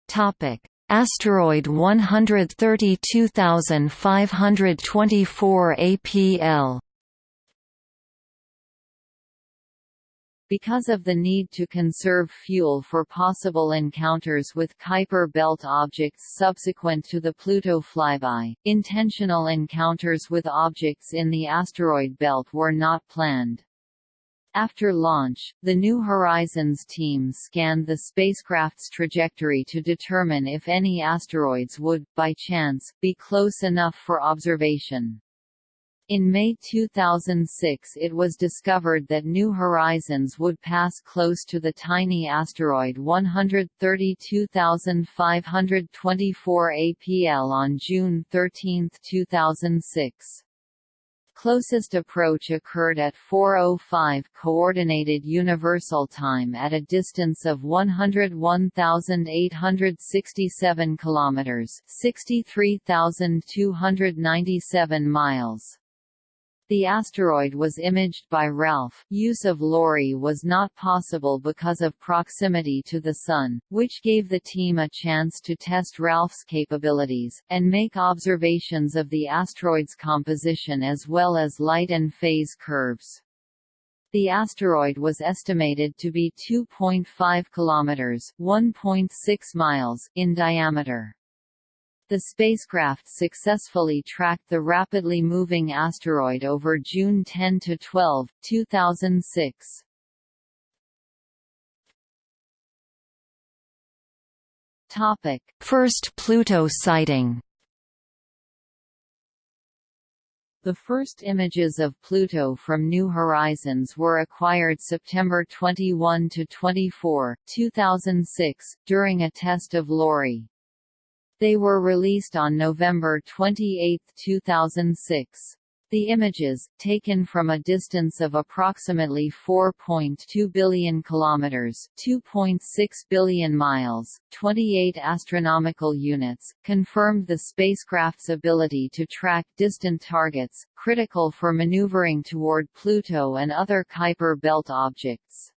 Topic: Asteroid 132524 APL Because of the need to conserve fuel for possible encounters with Kuiper belt objects subsequent to the Pluto flyby, intentional encounters with objects in the asteroid belt were not planned. After launch, the New Horizons team scanned the spacecraft's trajectory to determine if any asteroids would, by chance, be close enough for observation. In May 2006 it was discovered that New Horizons would pass close to the tiny asteroid 132524 APL on June 13, 2006. Closest approach occurred at 4:05 coordinated universal time at a distance of 101,867 kilometers, 63,297 miles. The asteroid was imaged by Ralph. Use of LORRI was not possible because of proximity to the Sun, which gave the team a chance to test Ralph's capabilities, and make observations of the asteroid's composition as well as light and phase curves. The asteroid was estimated to be 2.5 kilometers (1.6 miles) in diameter. The spacecraft successfully tracked the rapidly moving asteroid over June 10 to 12, 2006. Topic: First Pluto sighting. The first images of Pluto from New Horizons were acquired September 21 to 24, 2006, during a test of LORRI. They were released on November 28, 2006. The images, taken from a distance of approximately 4.2 billion kilometers, 2.6 billion miles, 28 astronomical units, confirmed the spacecraft's ability to track distant targets, critical for maneuvering toward Pluto and other Kuiper belt objects.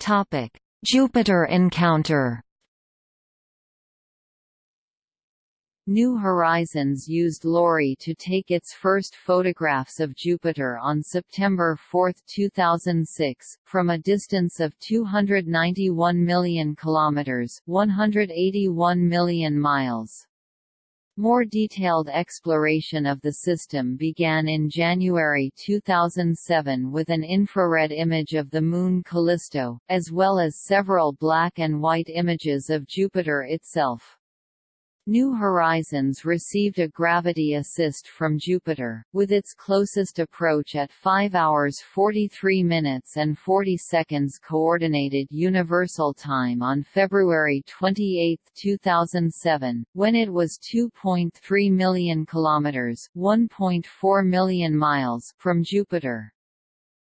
Topic: Jupiter encounter. New Horizons used LORRI to take its first photographs of Jupiter on September 4, 2006, from a distance of 291 million kilometers, 181 million miles. More detailed exploration of the system began in January 2007 with an infrared image of the Moon Callisto, as well as several black and white images of Jupiter itself. New Horizons received a gravity assist from Jupiter, with its closest approach at 5 hours 43 minutes and 40 seconds Coordinated Universal Time on February 28, 2007, when it was 2.3 million kilometers (1.4 million miles) from Jupiter.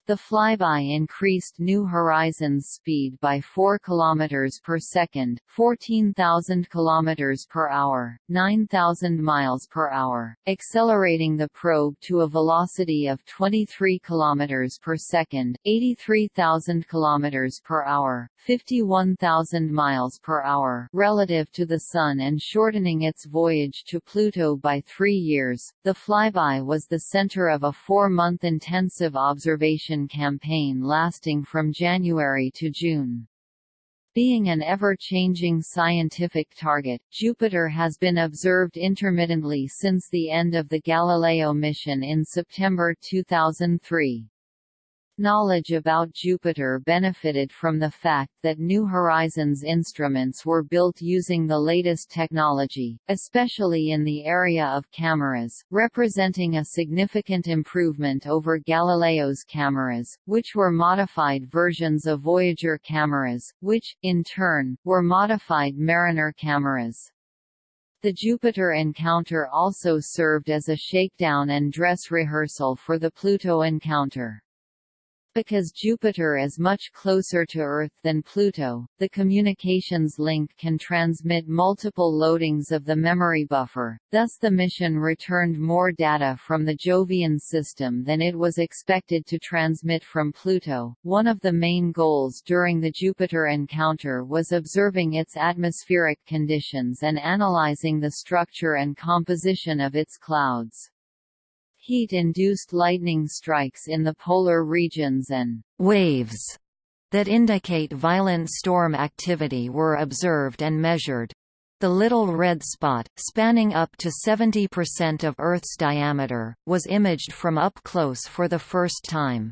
The flyby increased New Horizons' speed by 4 km per second, 14,000 km per hour, 9,000 miles per hour, accelerating the probe to a velocity of 23 km per second, 83,000 km per hour, 51,000 miles per hour relative to the Sun and shortening its voyage to Pluto by three years. The flyby was the center of a four-month intensive observation campaign lasting from January to June. Being an ever-changing scientific target, Jupiter has been observed intermittently since the end of the Galileo mission in September 2003. Knowledge about Jupiter benefited from the fact that New Horizons instruments were built using the latest technology, especially in the area of cameras, representing a significant improvement over Galileo's cameras, which were modified versions of Voyager cameras, which, in turn, were modified Mariner cameras. The Jupiter encounter also served as a shakedown and dress rehearsal for the Pluto encounter. Because Jupiter is much closer to Earth than Pluto, the communications link can transmit multiple loadings of the memory buffer, thus the mission returned more data from the Jovian system than it was expected to transmit from Pluto. One of the main goals during the Jupiter encounter was observing its atmospheric conditions and analyzing the structure and composition of its clouds. Heat-induced lightning strikes in the polar regions and waves that indicate violent storm activity were observed and measured. The Little Red Spot, spanning up to 70% of Earth's diameter, was imaged from up close for the first time.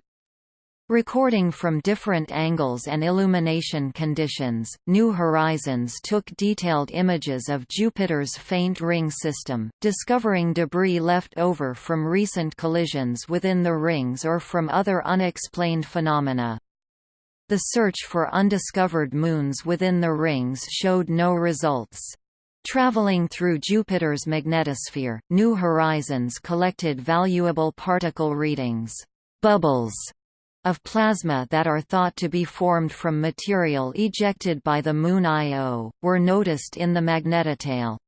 Recording from different angles and illumination conditions, New Horizons took detailed images of Jupiter's faint ring system, discovering debris left over from recent collisions within the rings or from other unexplained phenomena. The search for undiscovered moons within the rings showed no results. Traveling through Jupiter's magnetosphere, New Horizons collected valuable particle readings. Bubbles of plasma that are thought to be formed from material ejected by the Moon Io, were noticed in the magnetotail.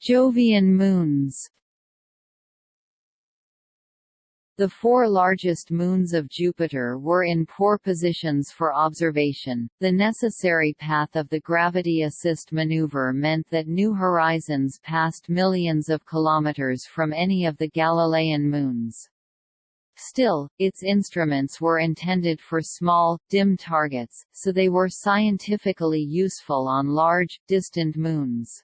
Jovian moons The four largest moons of Jupiter were in poor positions for observation. The necessary path of the gravity assist maneuver meant that New Horizons passed millions of kilometers from any of the Galilean moons. Still, its instruments were intended for small, dim targets, so they were scientifically useful on large, distant moons.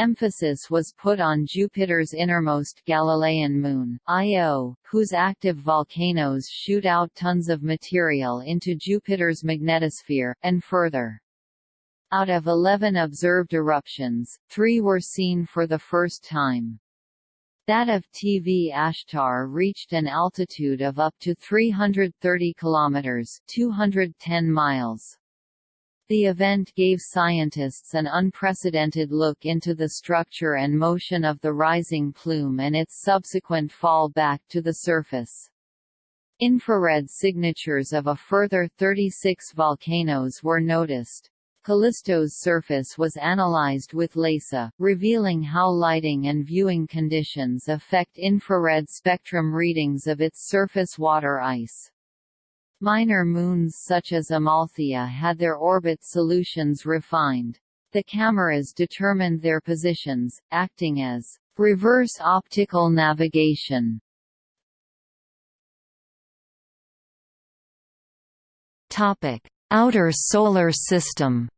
Emphasis was put on Jupiter's innermost Galilean moon, Io, whose active volcanoes shoot out tons of material into Jupiter's magnetosphere, and further. Out of 11 observed eruptions, three were seen for the first time. That of Tvashtar reached an altitude of up to 330 kilometers (210 miles). The event gave scientists an unprecedented look into the structure and motion of the rising plume and its subsequent fall back to the surface. Infrared signatures of a further 36 volcanoes were noticed. Callisto's surface was analyzed with LEISA, revealing how lighting and viewing conditions affect infrared spectrum readings of its surface water ice. Minor moons such as Amalthea had their orbit solutions refined. The cameras determined their positions, acting as reverse optical navigation. Topic: Outer Solar System.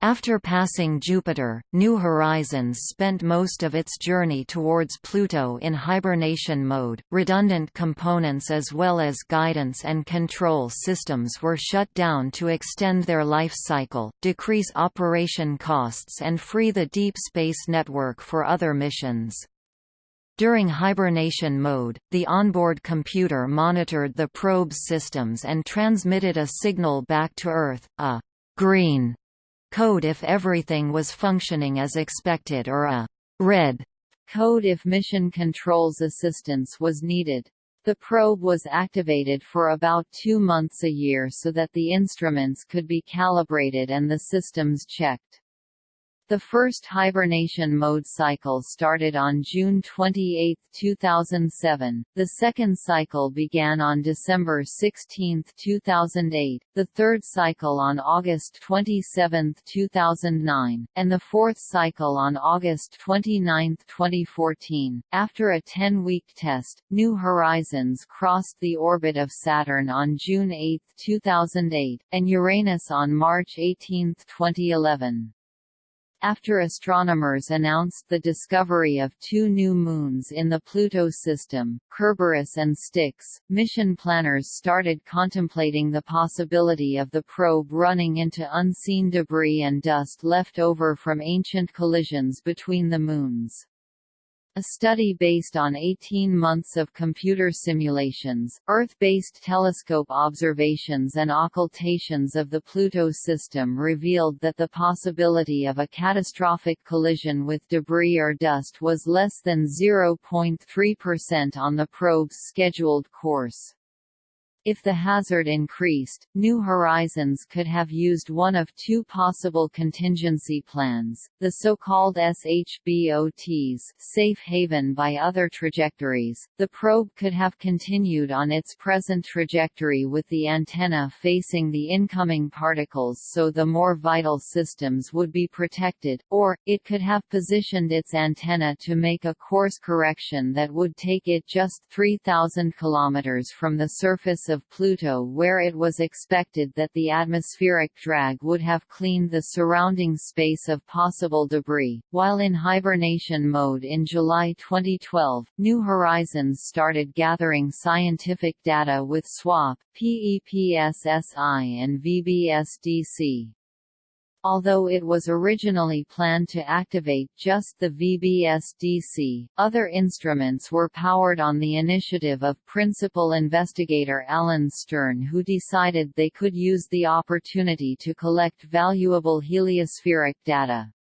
After passing Jupiter, New Horizons spent most of its journey towards Pluto in hibernation mode. Redundant components as well as guidance and control systems were shut down to extend their life cycle, decrease operation costs, and free the Deep Space Network for other missions. During hibernation mode, the onboard computer monitored the probe's systems and transmitted a signal back to Earth, a green code if everything was functioning as expected or a red code if mission controls assistance was needed. The probe was activated for about two months a year so that the instruments could be calibrated and the systems checked. The first hibernation mode cycle started on June 28, 2007, the second cycle began on December 16, 2008, the third cycle on August 27, 2009, and the fourth cycle on August 29, 2014. After a 10-week test, New Horizons crossed the orbit of Saturn on June 8, 2008, and Uranus on March 18, 2011. After astronomers announced the discovery of two new moons in the Pluto system, Kerberos and Styx, mission planners started contemplating the possibility of the probe running into unseen debris and dust left over from ancient collisions between the moons. A study based on 18 months of computer simulations, Earth-based telescope observations and occultations of the Pluto system revealed that the possibility of a catastrophic collision with debris or dust was less than 0.3% on the probe's scheduled course. If the hazard increased, New Horizons could have used one of two possible contingency plans, the so-called SHBOTs safe haven by other trajectories. The probe could have continued on its present trajectory with the antenna facing the incoming particles so the more vital systems would be protected, or, it could have positioned its antenna to make a course correction that would take it just 3,000 km from the surface of Pluto where it was expected that the atmospheric drag would have cleaned the surrounding space of possible debris. While in hibernation mode in July 2012, New Horizons started gathering scientific data with SWAP, PEPSSI and VBSDC. Although it was originally planned to activate just the VBSDC, other instruments were powered on the initiative of principal investigator Alan Stern who decided they could use the opportunity to collect valuable heliospheric data.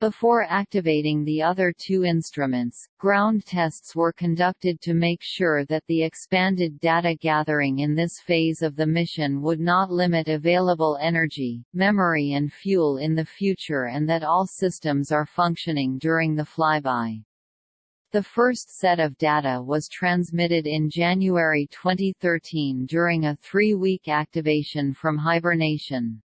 Before activating the other two instruments, ground tests were conducted to make sure that the expanded data gathering in this phase of the mission would not limit available energy, memory and fuel in the future and that all systems are functioning during the flyby. The first set of data was transmitted in January 2013 during a three-week activation from hibernation.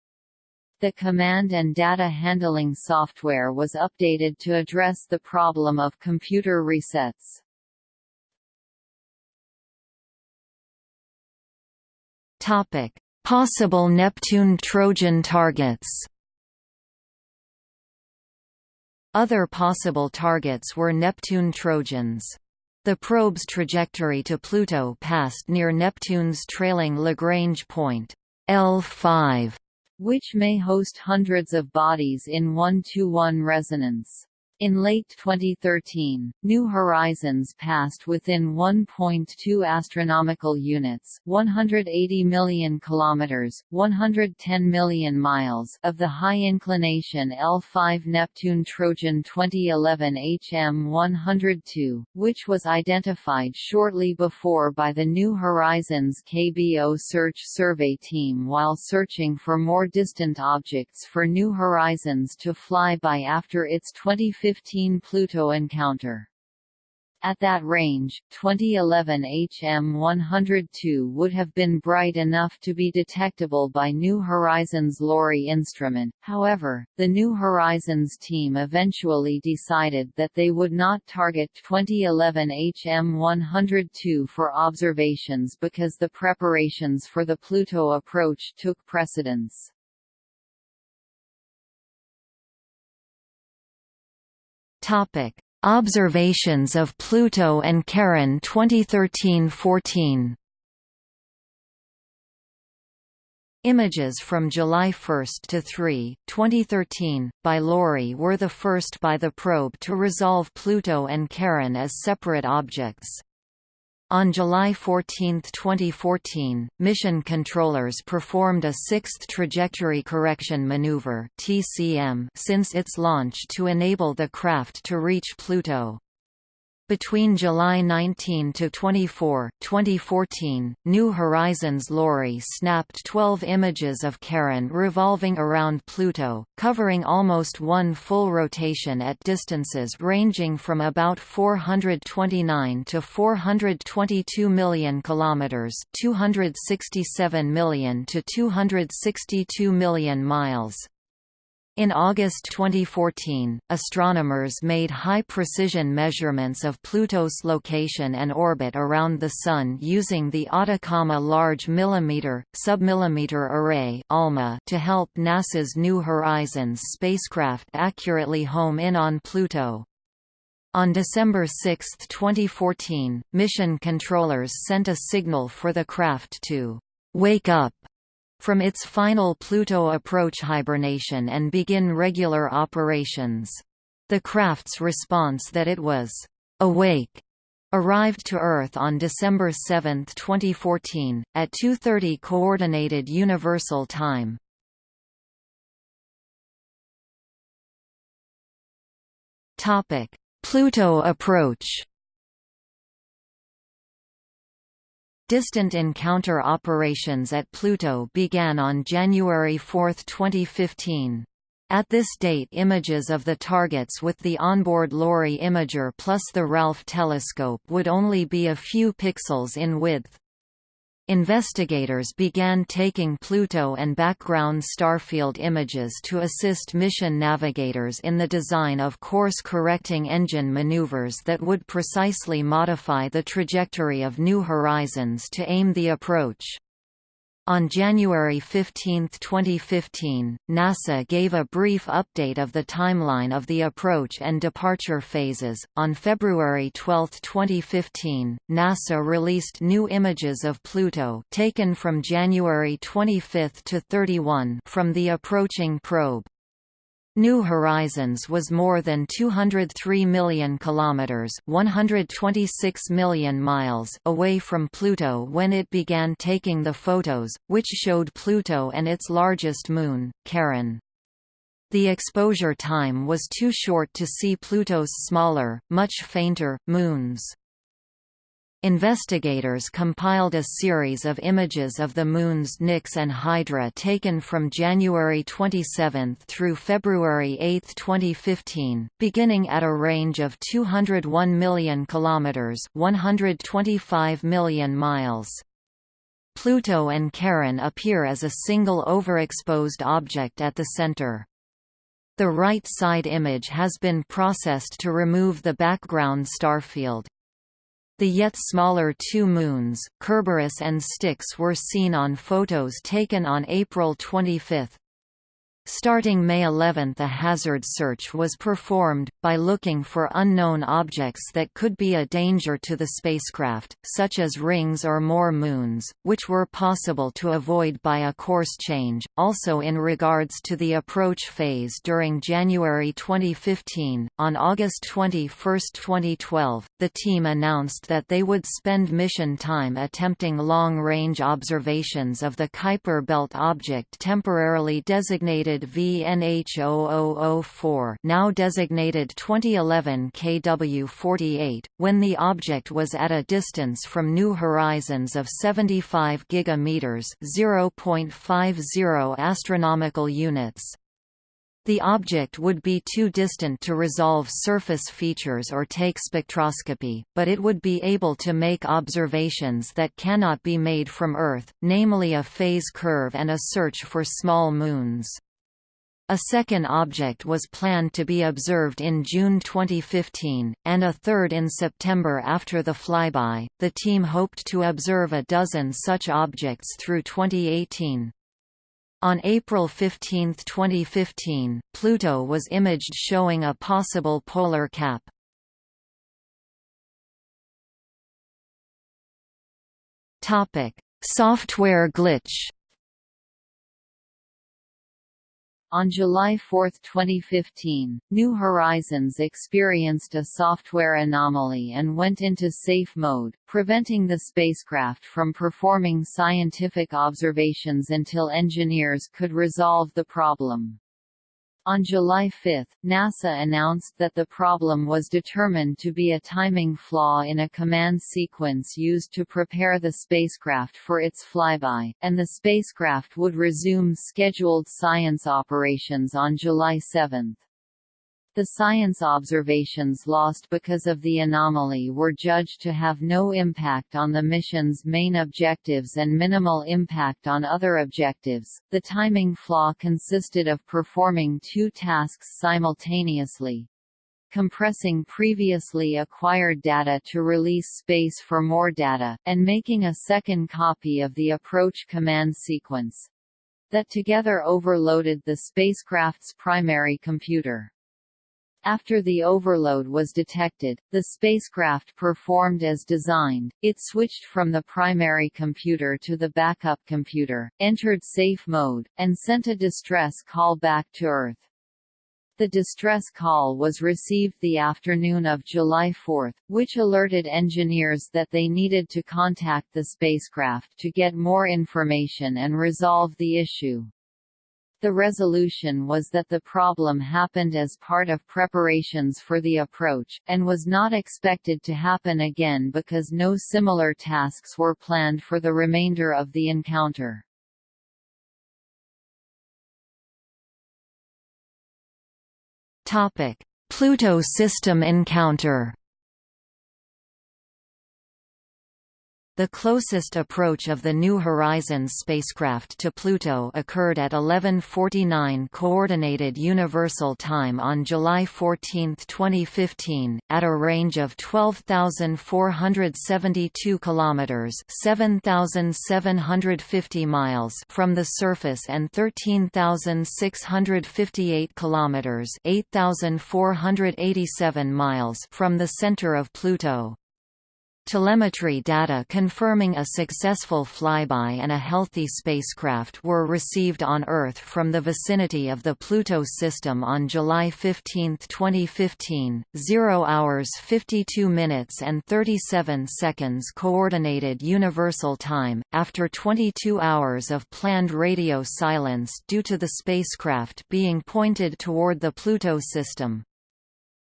The command and data handling software was updated to address the problem of computer resets. Topic: Possible Neptune Trojan targets. Other possible targets were Neptune Trojans. The probe's trajectory to Pluto passed near Neptune's trailing Lagrange point L5, which may host hundreds of bodies in one-to-one -one resonance. In late 2013, New Horizons passed within 1.2 astronomical units, 180 million kilometers, 110 million miles of the high inclination L5 Neptune Trojan 2011 HM102, which was identified shortly before by the New Horizons KBO search survey team while searching for more distant objects for New Horizons to fly by after its 2015 2015 Pluto encounter. At that range, 2011 HM102 would have been bright enough to be detectable by New Horizons LORRI instrument, however, the New Horizons team eventually decided that they would not target 2011 HM102 for observations because the preparations for the Pluto approach took precedence. Topic: Observations of Pluto and Charon 2013-14. Images from July 1 to 3, 2013, by LORRI were the first by the probe to resolve Pluto and Charon as separate objects. On July 14, 2014, mission controllers performed a sixth trajectory correction maneuver (TCM) since its launch to enable the craft to reach Pluto. Between July 19 to 24, 2014, New Horizons LORRI snapped 12 images of Charon revolving around Pluto, covering almost one full rotation at distances ranging from about 429 to 422 million kilometers, 267 million to 262 million miles. In August 2014, astronomers made high-precision measurements of Pluto's location and orbit around the Sun using the Atacama Large Millimeter, Submillimeter Array to help NASA's New Horizons spacecraft accurately home in on Pluto. On December 6, 2014, mission controllers sent a signal for the craft to «wake up» from its final Pluto approach hibernation and begin regular operations. The craft's response that it was awake arrived to Earth on December 7, 2014, at 2.30 Coordinated Universal Time. Pluto approach Distant encounter operations at Pluto began on January 4, 2015. At this date images of the targets with the onboard LORRI imager plus the RALPH telescope would only be a few pixels in width. Investigators began taking Pluto and background starfield images to assist mission navigators in the design of course-correcting engine maneuvers that would precisely modify the trajectory of New Horizons to aim the approach. On January 15, 2015, NASA gave a brief update of the timeline of the approach and departure phases. On February 12, 2015, NASA released new images of Pluto taken from January 25 to 31 from the approaching probe. New Horizons was more than 203 million kilometers, 126 million miles away from Pluto when it began taking the photos, which showed Pluto and its largest moon, Charon. The exposure time was too short to see Pluto's smaller, much fainter, moons. Investigators compiled a series of images of the Moon's Nix and Hydra taken from January 27 through February 8, 2015, beginning at a range of 201 million kilometers (125 million miles). Pluto and Charon appear as a single overexposed object at the center. The right side image has been processed to remove the background starfield. The yet smaller two moons, Kerberos and Styx were seen on photos taken on April 25. Starting May 11 a hazard search was performed, by looking for unknown objects that could be a danger to the spacecraft, such as rings or more moons, which were possible to avoid by a course change. Also in regards to the approach phase during January 2015, on August 21, 2012, the team announced that they would spend mission time attempting long-range observations of the Kuiper belt object temporarily designated VNH0004 now designated 2011 KW48, when the object was at a distance from New Horizons of 75 gigameters (0.50 astronomical units). The object would be too distant to resolve surface features or take spectroscopy, but it would be able to make observations that cannot be made from Earth, namely a phase curve and a search for small moons. A second object was planned to be observed in June 2015, and a third in September after the flyby. The team hoped to observe a dozen such objects through 2018. On April 15, 2015, Pluto was imaged showing a possible polar cap. Topic: Software glitch. On July 4, 2015, New Horizons experienced a software anomaly and went into safe mode, preventing the spacecraft from performing scientific observations until engineers could resolve the problem. On July 5, NASA announced that the problem was determined to be a timing flaw in a command sequence used to prepare the spacecraft for its flyby, and the spacecraft would resume scheduled science operations on July 7. The science observations lost because of the anomaly were judged to have no impact on the mission's main objectives and minimal impact on other objectives. The timing flaw consisted of performing two tasks simultaneously compressing previously acquired data to release space for more data, and making a second copy of the approach command sequence that together overloaded the spacecraft's primary computer. After the overload was detected, the spacecraft performed as designed, it switched from the primary computer to the backup computer, entered safe mode, and sent a distress call back to Earth. The distress call was received the afternoon of July 4, which alerted engineers that they needed to contact the spacecraft to get more information and resolve the issue. The resolution was that the problem happened as part of preparations for the approach, and was not expected to happen again because no similar tasks were planned for the remainder of the encounter. Pluto system encounter The closest approach of the New Horizons spacecraft to Pluto occurred at 11:49 Coordinated Universal Time on July 14, 2015, at a range of 12,472 kilometers (7,750 miles) from the surface and 13,658 kilometers (8,487 miles) from the center of Pluto. Telemetry data confirming a successful flyby and a healthy spacecraft were received on Earth from the vicinity of the Pluto system on July 15, 2015, 0 hours 52 minutes and 37 seconds Coordinated Universal Time, after 22 hours of planned radio silence due to the spacecraft being pointed toward the Pluto system.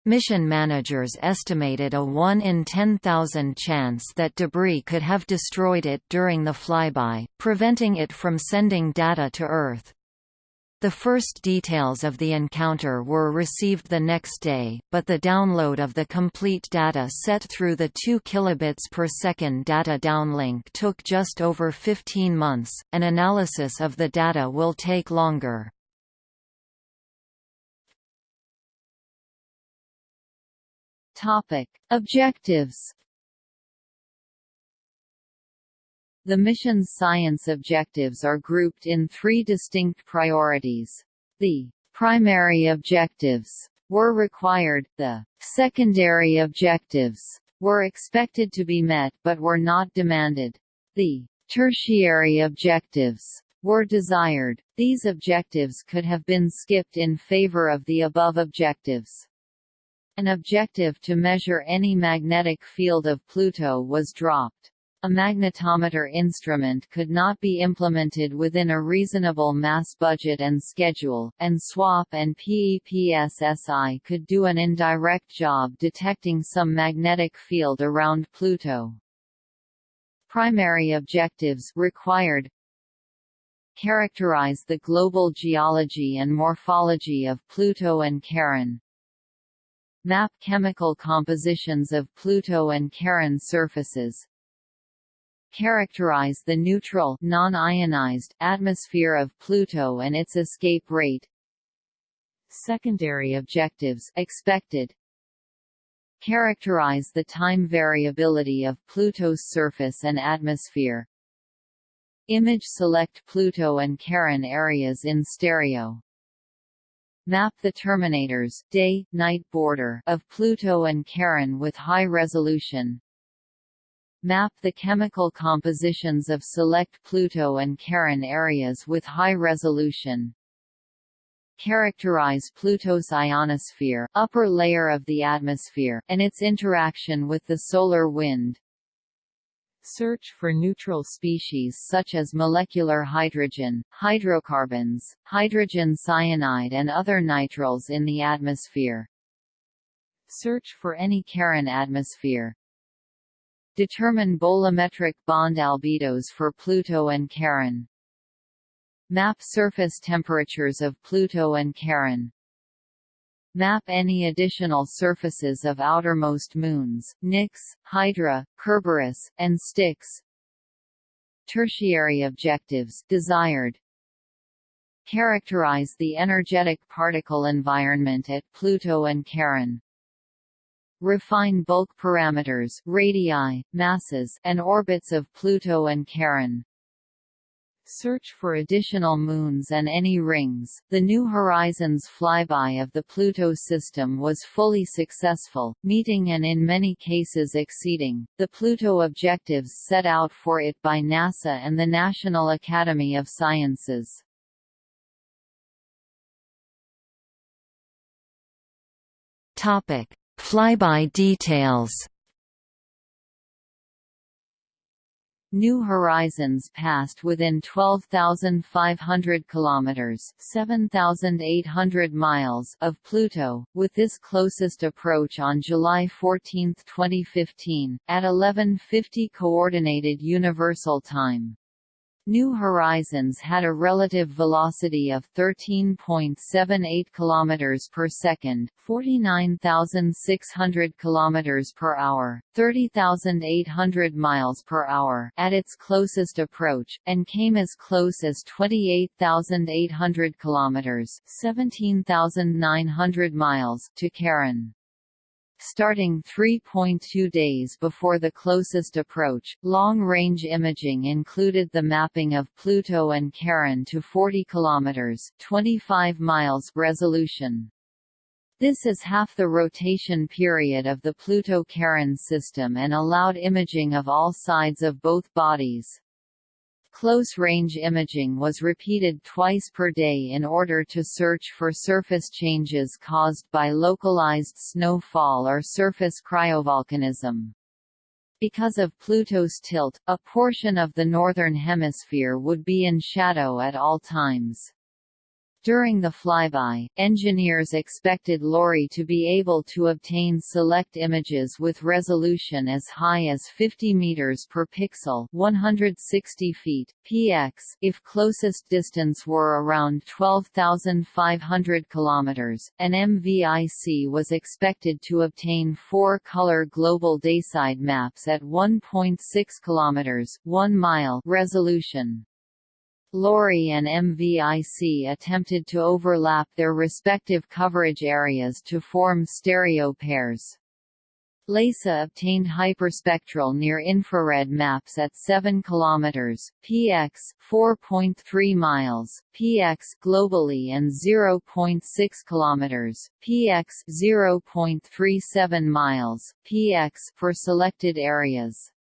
Mission managers estimated a 1 in 10,000 chance that debris could have destroyed it during the flyby, preventing it from sending data to Earth. The first details of the encounter were received the next day, but the download of the complete data set through the 2 kilobits per second data downlink took just over 15 months. An analysis of the data will take longer. Topic: Objectives. The mission's science objectives are grouped in three distinct priorities. The primary objectives were required, the secondary objectives were expected to be met but were not demanded. The tertiary objectives were desired. These objectives could have been skipped in favor of the above objectives. An objective to measure any magnetic field of Pluto was dropped. A magnetometer instrument could not be implemented within a reasonable mass budget and schedule, and SWAP and PEPSSI could do an indirect job detecting some magnetic field around Pluto. Primary objectives required Characterize the global geology and morphology of Pluto and Charon, Map chemical compositions of Pluto and Charon surfaces. Characterize the neutral non-ionized atmosphere of Pluto and its escape rate. Secondary objectives expected. Characterize the time variability of Pluto's surface and atmosphere. Image select Pluto and Charon areas in stereo. Map the terminators day-night border of Pluto and Charon with high resolution. Map the chemical compositions of select Pluto and Charon areas with high resolution. Characterize Pluto's ionosphere upper layer of the atmosphere, and its interaction with the solar wind. Search for neutral species such as molecular hydrogen, hydrocarbons, hydrogen cyanide and other nitriles in the atmosphere. Search for any Charon atmosphere. Determine bolometric bond albedos for Pluto and Charon. Map surface temperatures of Pluto and Charon. Map any additional surfaces of outermost moons, Nix, Hydra, Kerberos, and Styx. Tertiary objectives desired. Characterize the energetic particle environment at Pluto and Charon. Refine bulk parameters radii, masses, and orbits of Pluto and Charon. Search for additional moons and any rings. The New Horizons flyby of the Pluto system was fully successful, meeting and in many cases exceeding the Pluto objectives set out for it by NASA and the National Academy of Sciences. Topic: Flyby details. New Horizons passed within 12,500 kilometers (7,800 miles) of Pluto, with this closest approach on July 14, 2015, at 11:50 coordinated universal time. New Horizons had a relative velocity of 13.78 km per second, 49,600 km per hour, 30,800 miles per hour at its closest approach, and came as close as 28,800 km, 17,900 miles to Charon. Starting 3.2 days before the closest approach, long-range imaging included the mapping of Pluto and Charon to 40 km 25 miles resolution. This is half the rotation period of the Pluto-Charon system and allowed imaging of all sides of both bodies. Close-range imaging was repeated twice per day in order to search for surface changes caused by localized snowfall or surface cryovolcanism. Because of Pluto's tilt, a portion of the northern hemisphere would be in shadow at all times. During the flyby, engineers expected LORRI to be able to obtain select images with resolution as high as 50 meters per pixel, 160 feet px, if closest distance were around 12,500 kilometers. An MVIC was expected to obtain four-color global dayside maps at 1.6 kilometers, 1 mile resolution. LORRI and MVIC attempted to overlap their respective coverage areas to form stereo pairs. LEISA obtained hyperspectral near-infrared maps at 7 km px 4.3 miles px globally and 0.6 km px 0.37 miles px for selected areas.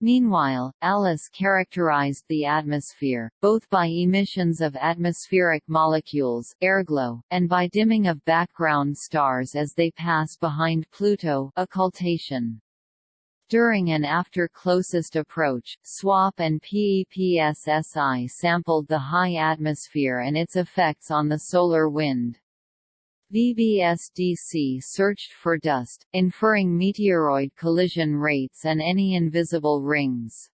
Meanwhile, ALICE characterized the atmosphere, both by emissions of atmospheric molecules airglow, and by dimming of background stars as they pass behind Pluto occultation. During and after closest approach, SWAP and PEPSSI sampled the high atmosphere and its effects on the solar wind. VBSDC searched for dust, inferring meteoroid collision rates and any invisible rings.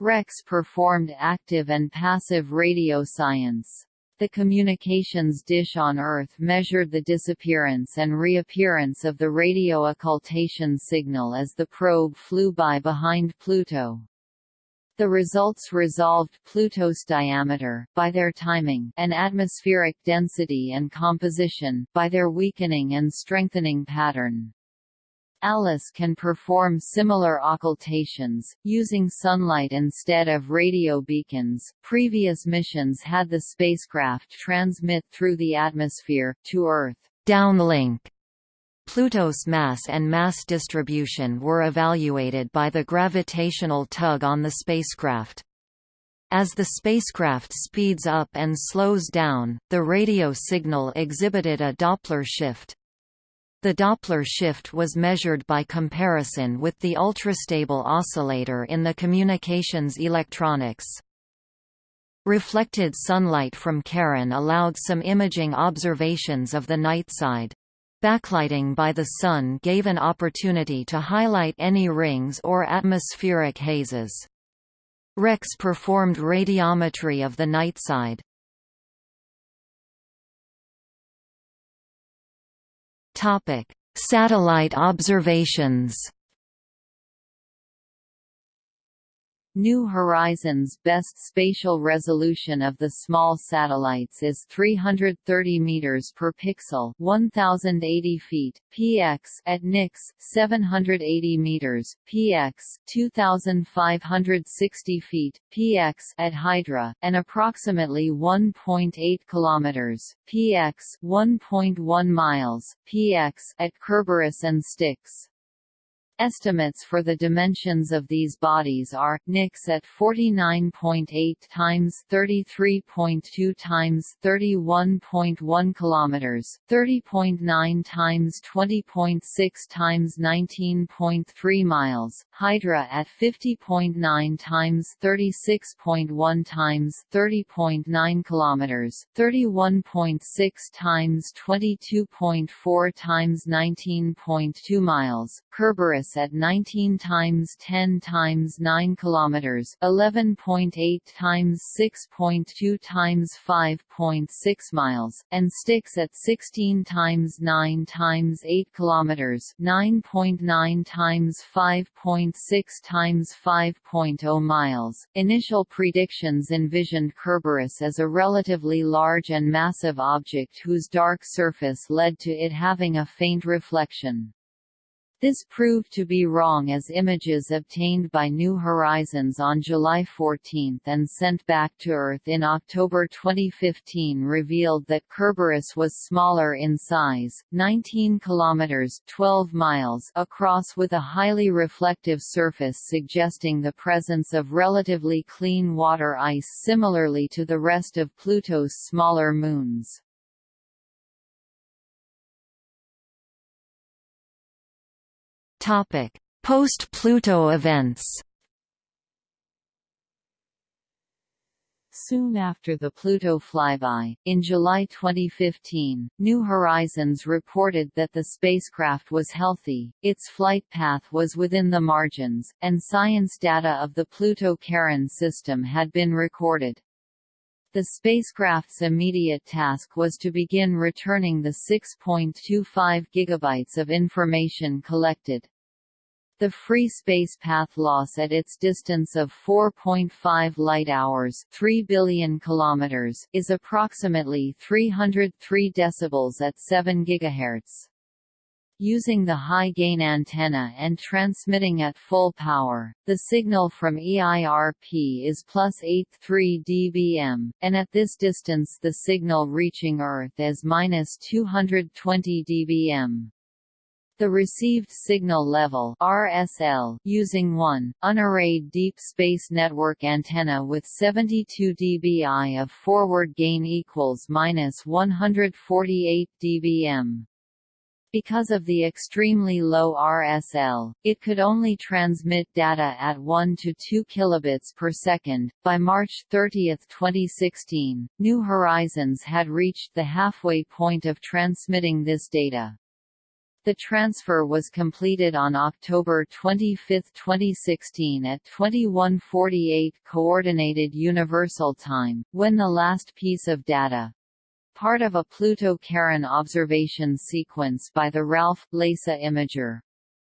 REX performed active and passive radio science. The communications dish on Earth measured the disappearance and reappearance of the radio occultation signal as the probe flew by behind Pluto. The results resolved Pluto's diameter, by their timing, and atmospheric density and composition, by their weakening and strengthening pattern. ALICE can perform similar occultations, using sunlight instead of radio beacons. Previous missions had the spacecraft transmit through the atmosphere, to Earth. Downlink Pluto's mass and mass distribution were evaluated by the gravitational tug on the spacecraft. As the spacecraft speeds up and slows down, the radio signal exhibited a Doppler shift. The Doppler shift was measured by comparison with the ultrastable oscillator in the communications electronics. Reflected sunlight from Charon allowed some imaging observations of the night side. Backlighting by the sun gave an opportunity to highlight any rings or atmospheric hazes. REX performed radiometry of the night side. Topic: Satellite observations. New Horizons' best spatial resolution of the small satellites is 330 meters per pixel, 1080 feet px at Nix, 780 meters px, 2560 feet px at Hydra, and approximately 1.8 kilometers px, 1.1 miles px at Kerberos and Styx. Estimates for the dimensions of these bodies are Nix at 49.8 times 33.2 times 31.1 kilometers, 30.9 times 20.6 times 19.3 miles, Hydra at 50.9 times 36.1 times 30.9 kilometers, 31.6 times 22.4 times 19.2 miles, Kerberos at 19 times 10 times 9 kilometers, 11.8 times 6.2 times 5.6 miles, and Styx at 16 times 9 times 8 kilometers, 9.9 times 5.6 times 5.0 miles. Initial predictions envisioned Kerberos as a relatively large and massive object whose dark surface led to it having a faint reflection. This proved to be wrong as images obtained by New Horizons on July 14 and sent back to Earth in October 2015 revealed that Kerberos was smaller in size, 19 kilometers (12 miles) across with a highly reflective surface suggesting the presence of relatively clean water ice similarly to the rest of Pluto's smaller moons. Post-Pluto events Soon after the Pluto flyby, in July 2015, New Horizons reported that the spacecraft was healthy, its flight path was within the margins, and science data of the Pluto-Charon system had been recorded. The spacecraft's immediate task was to begin returning the 6.25 gigabytes of information collected. The free space path loss at its distance of 4.5 light-hours 3 billion kilometers is approximately 303 decibels at 7 GHz. Using the high-gain antenna and transmitting at full power, the signal from EIRP is plus 83 dBm, and at this distance the signal reaching Earth is minus 220 dBm. The received signal level RSL using one unarrayed deep space network antenna with 72 dBi of forward gain equals minus 148 dBm. Because of the extremely low RSL, it could only transmit data at 1 to 2 kilobits per second. By March 30, 2016, New Horizons had reached the halfway point of transmitting this data. The transfer was completed on October 25, 2016 at 2148 Coordinated Universal Time, when the last piece of data, part of a Pluto-Charon observation sequence by the Ralph LEISA imager,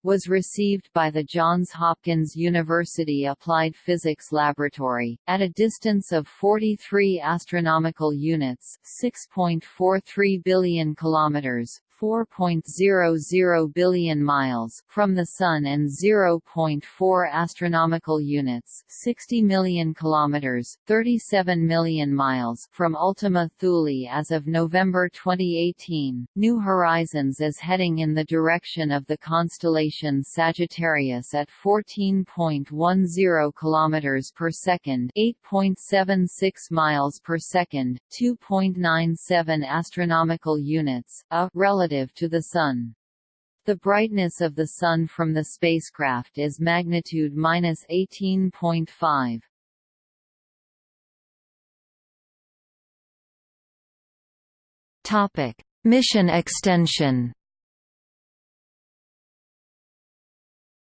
was received by the Johns Hopkins University Applied Physics Laboratory, at a distance of 43 astronomical units 6.43 billion kilometers, 4.00 billion miles from the sun and 0.4 astronomical units, 60 million kilometers, 37 million miles from Ultima Thule as of November 2018. New Horizons is heading in the direction of the constellation Sagittarius at 14.10 kilometers per second, 8.76 miles per second, 2.97 astronomical units, a relative relative to the Sun. The brightness of the Sun from the spacecraft is magnitude minus 18.5. Topic: Mission extension.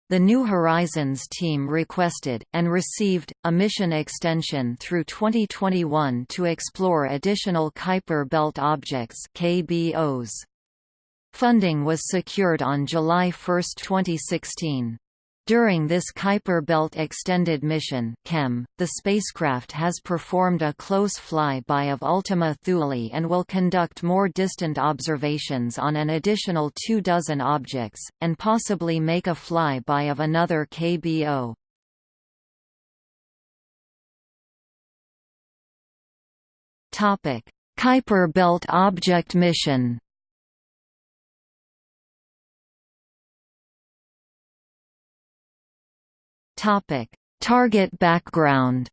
The New Horizons team requested, and received, a mission extension through 2021 to explore additional Kuiper Belt objects KBOs. Funding was secured on July 1, 2016. During this Kuiper Belt Extended Mission (KEM), the spacecraft has performed a close flyby of Ultima Thule and will conduct more distant observations on an additional two dozen objects, and possibly make a flyby of another KBO. Kuiper Belt Object Mission Topic: Target background.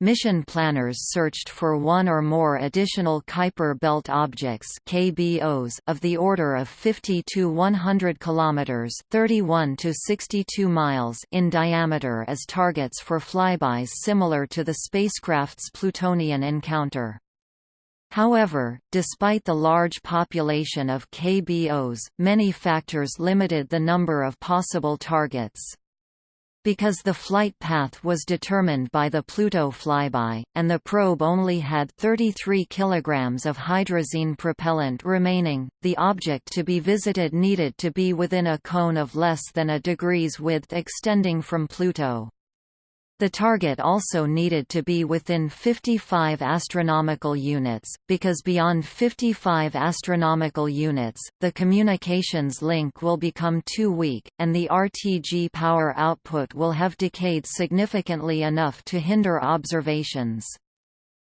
Mission planners searched for one or more additional Kuiper belt objects (KBOs) of the order of 50 to 100 kilometers (31 to 62 miles) in diameter as targets for flybys similar to the spacecraft's Plutonian encounter. However, despite the large population of KBOs, many factors limited the number of possible targets. Because the flight path was determined by the Pluto flyby, and the probe only had 33 kg of hydrazine propellant remaining, the object to be visited needed to be within a cone of less than a degree's width extending from Pluto. The target also needed to be within 55 astronomical units, because beyond 55 astronomical units, the communications link will become too weak, and the RTG power output will have decayed significantly enough to hinder observations.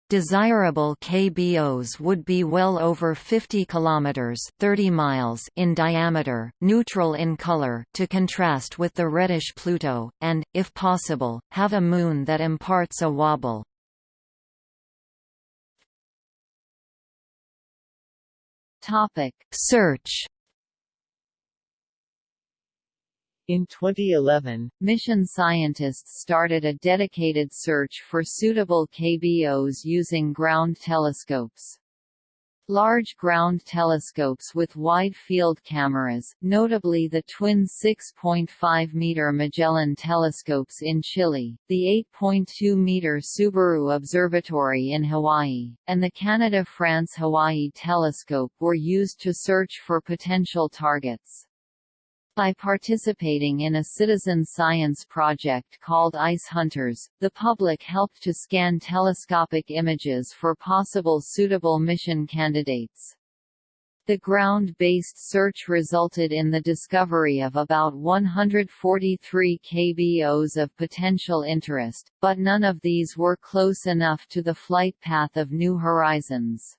Desirable KBOs would be well over 50 kilometers (30 miles) in diameter, neutral in color to contrast with the reddish Pluto, and if possible, have a moon that imparts a wobble. Topic: Search In 2011, mission scientists started a dedicated search for suitable KBOs using ground telescopes. Large ground telescopes with wide-field cameras, notably the twin 6.5-meter Magellan telescopes in Chile, the 8.2-meter Subaru Observatory in Hawaii, and the Canada-France-Hawaii telescope were used to search for potential targets. By participating in a citizen science project called Ice Hunters, the public helped to scan telescopic images for possible suitable mission candidates. The ground-based search resulted in the discovery of about 143 KBOs of potential interest, but none of these were close enough to the flight path of New Horizons.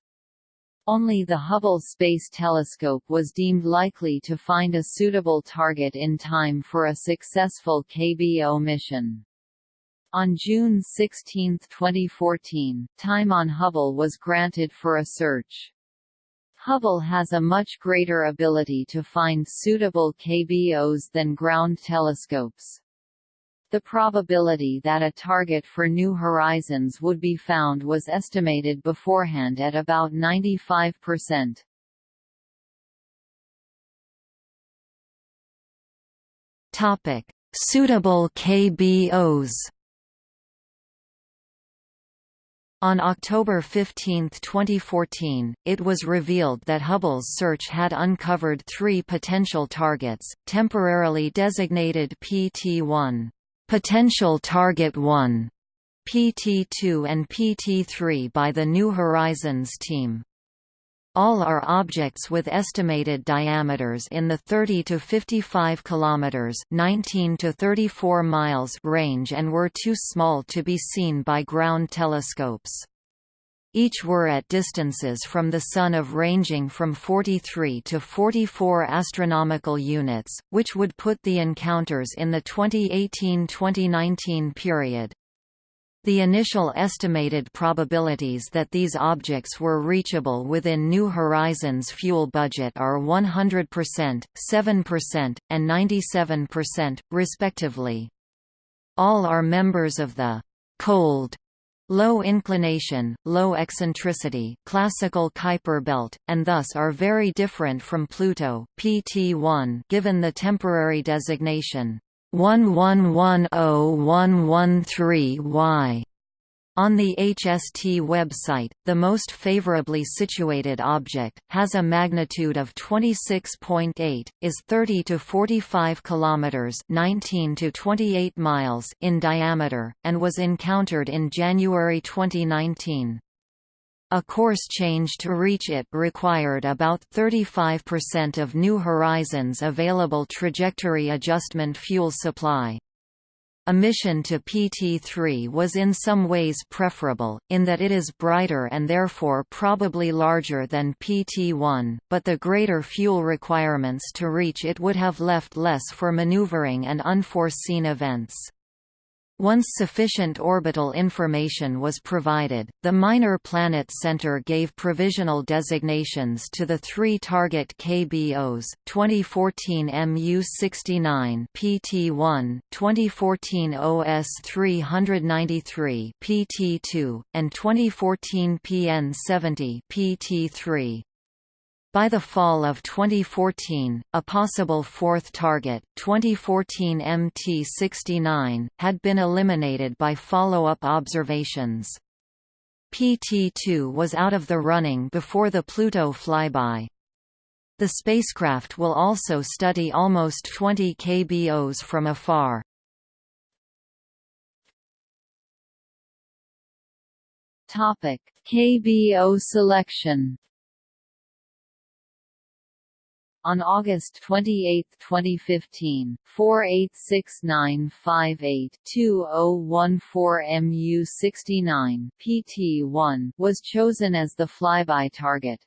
Only the Hubble Space Telescope was deemed likely to find a suitable target in time for a successful KBO mission. On June 16, 2014, time on Hubble was granted for a search. Hubble has a much greater ability to find suitable KBOs than ground telescopes. The probability that a target for New Horizons would be found was estimated beforehand at about 95%. Topic: Suitable KBOs. On October 15, 2014, it was revealed that Hubble's search had uncovered three potential targets, temporarily designated PT-1. Potential Target 1 PT2 and PT3 by the New Horizons team. All are objects with estimated diameters in the 30 to 55 kilometers, 19 to 34 miles range and were too small to be seen by ground telescopes. Each were at distances from the Sun of ranging from 43 to 44 astronomical units, which would put the encounters in the 2018–2019 period. The initial estimated probabilities that these objects were reachable within New Horizons' fuel budget are 100%, 7%, and 97%, respectively. All are members of the «cold» low inclination, low eccentricity classical Kuiper belt, and thus are very different from Pluto PT1 given the temporary designation 11101113Y. On the HST website, the most favorably situated object, has a magnitude of 26.8, is 30 to 45 kilometers (19 to 28 miles) in diameter, and was encountered in January 2019. A course change to reach it required about 35% of New Horizons' available trajectory adjustment fuel supply. A mission to PT-3 was in some ways preferable, in that it is brighter and therefore probably larger than PT-1, but the greater fuel requirements to reach it would have left less for maneuvering and unforeseen events. Once sufficient orbital information was provided, the Minor Planet Center gave provisional designations to the three target KBOs, 2014 MU-69 PT-1, 2014 OS-393 PT-2, and 2014 PN-70 PT-3. By the fall of 2014, a possible fourth target, 2014 MT69, had been eliminated by follow-up observations. PT-2 was out of the running before the Pluto flyby. The spacecraft will also study almost 20 KBOs from afar. KBO selection On August 28, 2015, 486958-2014 MU-69 PT-1 was chosen as the flyby target.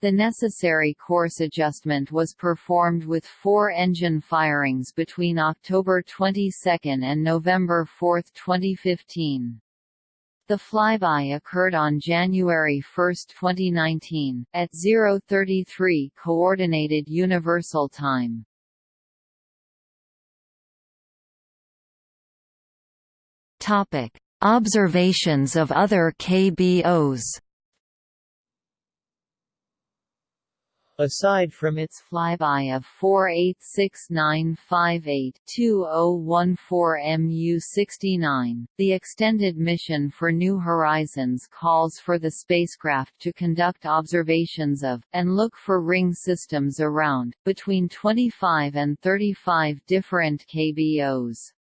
The necessary course adjustment was performed with four engine firings between October 22 and November 4, 2015. The flyby occurred on January 1, 2019, at 0:33 Coordinated Universal Time. Topic: Observations of other KBOs. Aside from its flyby of 486958-2014 MU-69, the extended mission for New Horizons calls for the spacecraft to conduct observations of, and look for ring systems around, between 25 and 35 different KBOs.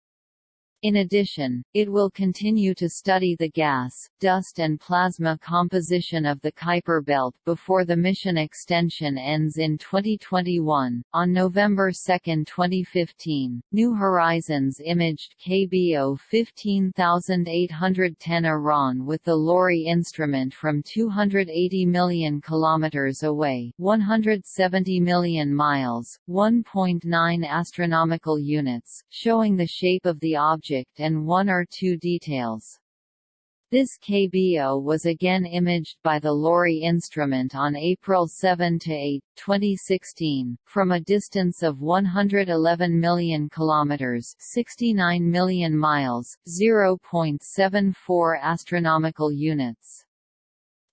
In addition, it will continue to study the gas, dust and plasma composition of the Kuiper belt before the mission extension ends in 2021. On November 2, 2015, New Horizons imaged KBO 15810 Arawn with the LORRI instrument from 280 million kilometers away, 170 million miles, 1.9 astronomical units, showing the shape of the object and one or two details. This KBO was again imaged by the LORRI instrument on April 7 to 8, 2016, from a distance of 111 million kilometers (69 million miles, 0.74 astronomical units).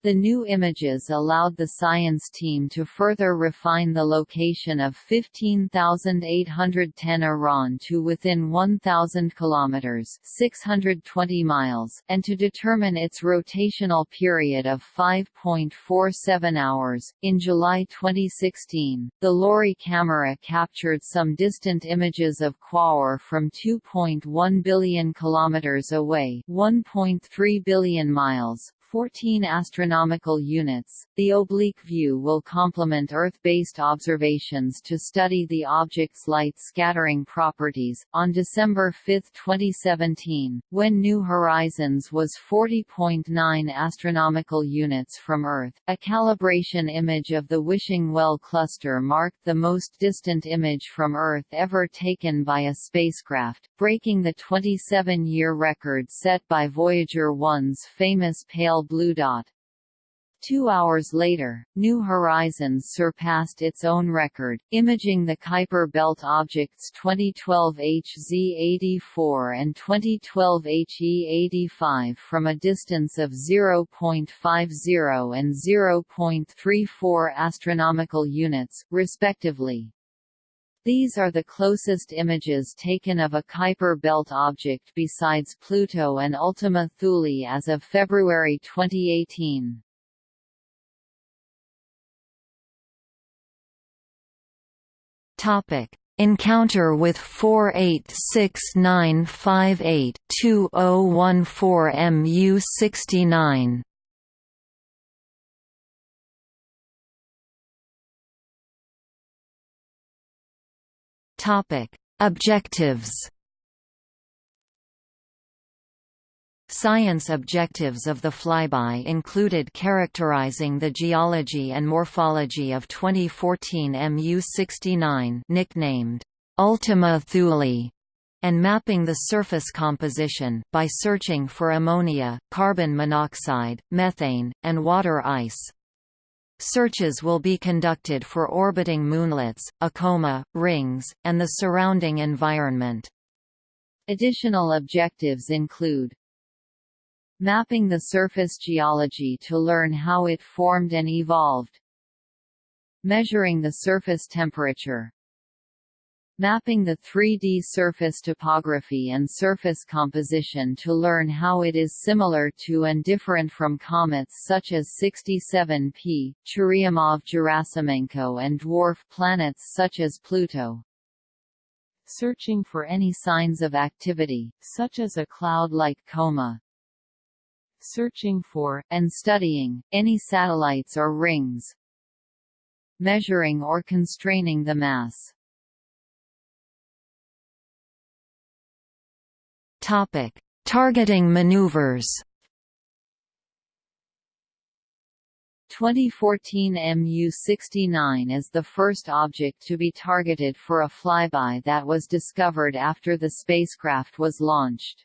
The new images allowed the science team to further refine the location of 15,810 Arawn to within 1,000 kilometers (620 miles) and to determine its rotational period of 5.47 hours. In July 2016, the LORRI camera captured some distant images of Quaoar from 2.1 billion kilometers away, 1.3 billion miles, 14 astronomical units. The oblique view will complement Earth-based observations to study the object's light scattering properties. On December 5, 2017, when New Horizons was 40.9 astronomical units from Earth, a calibration image of the Wishing Well cluster marked the most distant image from Earth ever taken by a spacecraft, breaking the 27-year record set by Voyager 1's famous pale blue dot. Two hours later, New Horizons surpassed its own record, imaging the Kuiper Belt objects 2012 HZ84 and 2012 HE85 from a distance of 0.50 and 0.34 astronomical units, respectively. These are the closest images taken of a Kuiper belt object besides Pluto and Ultima Thule as of February 2018. Topic: Encounter with 486958-2014 MU69 Topic: Objectives. Science objectives of the flyby included characterizing the geology and morphology of 2014 Mu-69 nicknamed Ultima Thule and mapping the surface composition, by searching for ammonia, carbon monoxide, methane, and water ice. Searches will be conducted for orbiting moonlets, a coma, rings, and the surrounding environment. Additional objectives include Mapping the surface geology to learn how it formed and evolved Measuring the surface temperature mapping the 3D surface topography and surface composition to learn how it is similar to and different from comets such as 67P, Churyumov-Gerasimenko and dwarf planets such as Pluto. Searching for any signs of activity, such as a cloud-like coma. Searching for, and studying, any satellites or rings. Measuring or constraining the mass Topic: Targeting maneuvers. 2014 MU-69 is the first object to be targeted for a flyby that was discovered after the spacecraft was launched.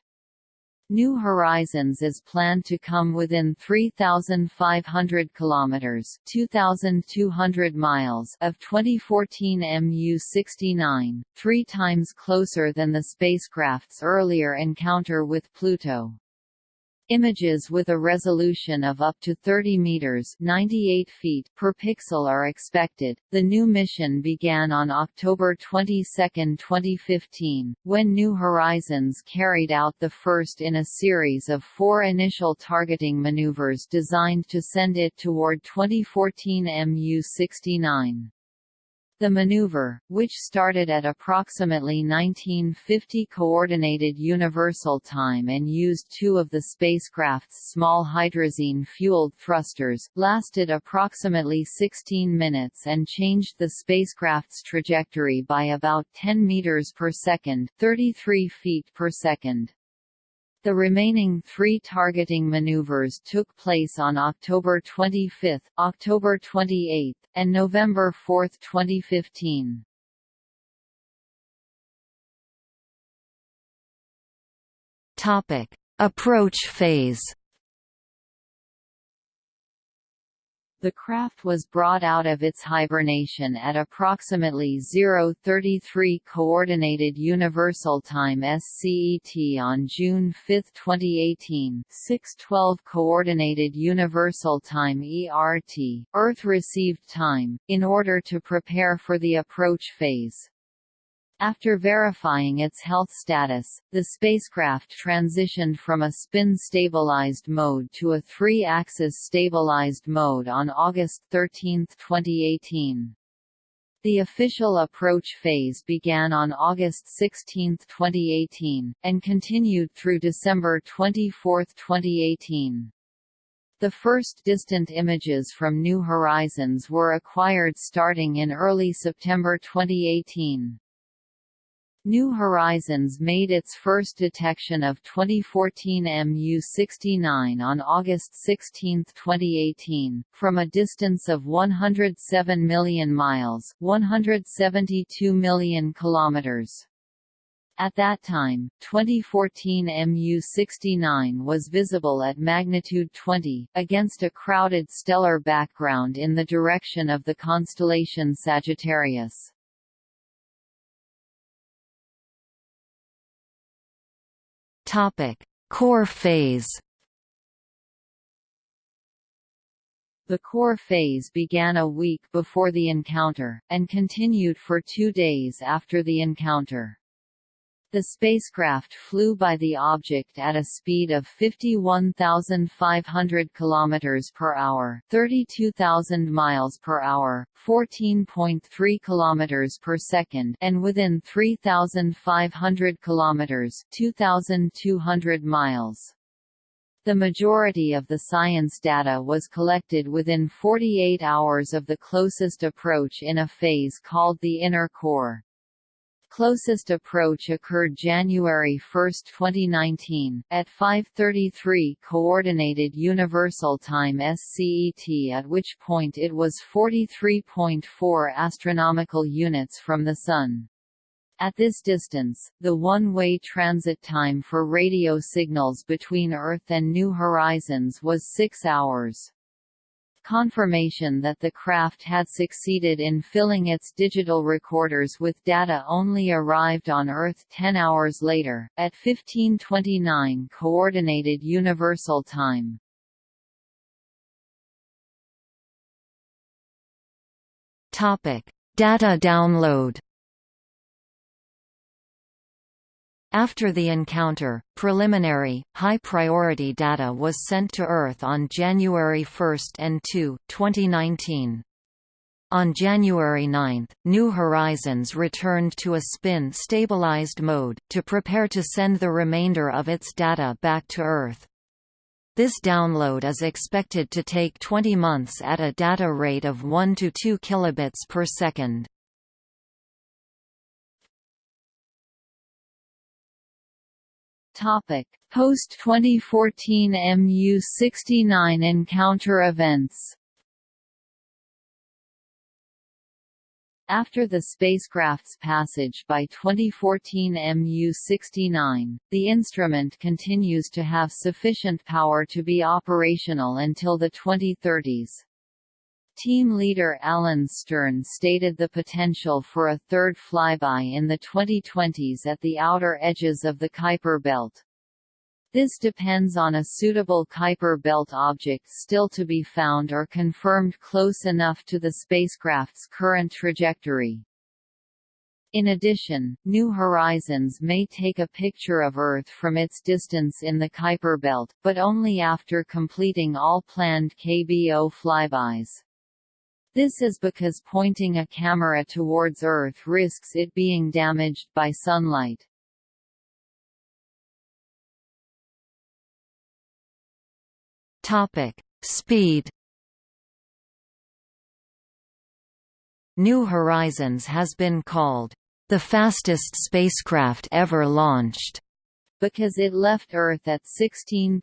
New Horizons is planned to come within 3,500 kilometers (2,200 miles) of 2014 MU-69, three times closer than the spacecraft's earlier encounter with Pluto. Images with a resolution of up to 30 meters (98 feet) per pixel are expected. The new mission began on October 22, 2015, when New Horizons carried out the first in a series of four initial targeting maneuvers designed to send it toward 2014 MU-69. The maneuver, which started at approximately 1950 Coordinated Universal Time and used two of the spacecraft's small hydrazine-fueled thrusters, lasted approximately 16 minutes and changed the spacecraft's trajectory by about 10 meters per second, 33 feet per second. The remaining three targeting maneuvers took place on October 25, October 28, and November 4, 2015. Topic: Approach phase. The craft was brought out of its hibernation at approximately 033 Coordinated Universal Time SCET on June 5, 2018 612 Coordinated Universal Time ERT, Earth received time, in order to prepare for the approach phase. After verifying its health status, the spacecraft transitioned from a spin-stabilized mode to a three-axis stabilized mode on August 13, 2018. The official approach phase began on August 16, 2018, and continued through December 24, 2018. The first distant images from New Horizons were acquired starting in early September 2018. New Horizons made its first detection of 2014 MU-69 on August 16, 2018, from a distance of 107 million miles 172 million kilometers. At that time, 2014 MU-69 was visible at magnitude 20, against a crowded stellar background in the direction of the constellation Sagittarius. Topic: Core phase. The core phase began a week before the encounter, and continued for two days after the encounter. The spacecraft flew by the object at a speed of 51,500 km per hour, 32,000 miles per hour, 14.3 km per second, and within 3,500 km, 2,200 miles. The majority of the science data was collected within 48 hours of the closest approach in a phase called the inner core. Closest approach occurred January 1, 2019, at 5.33 Coordinated Universal Time SCET at which point it was 43.4 astronomical units from the Sun. At this distance, the one-way transit time for radio signals between Earth and New Horizons was 6 hours. Confirmation that the craft had succeeded in filling its digital recorders with data only arrived on Earth 10 hours later, at 1529 Coordinated Universal Time. Data download After the encounter, preliminary, high-priority data was sent to Earth on January 1 and 2, 2019. On January 9, New Horizons returned to a spin-stabilized mode, to prepare to send the remainder of its data back to Earth. This download is expected to take 20 months at a data rate of 1 to 2 kilobits per second. Topic: Post 2014 MU69 encounter events. After the spacecraft's passage by 2014 MU-69, the instrument continues to have sufficient power to be operational until the 2030s. Team leader Alan Stern stated the potential for a third flyby in the 2020s at the outer edges of the Kuiper belt. This depends on a suitable Kuiper belt object still to be found or confirmed close enough to the spacecraft's current trajectory. In addition, New Horizons may take a picture of Earth from its distance in the Kuiper belt, but only after completing all planned KBO flybys. This is because pointing a camera towards Earth risks it being damaged by sunlight. Topic: Speed. New Horizons has been called the fastest spacecraft ever launched because it left Earth at 16.26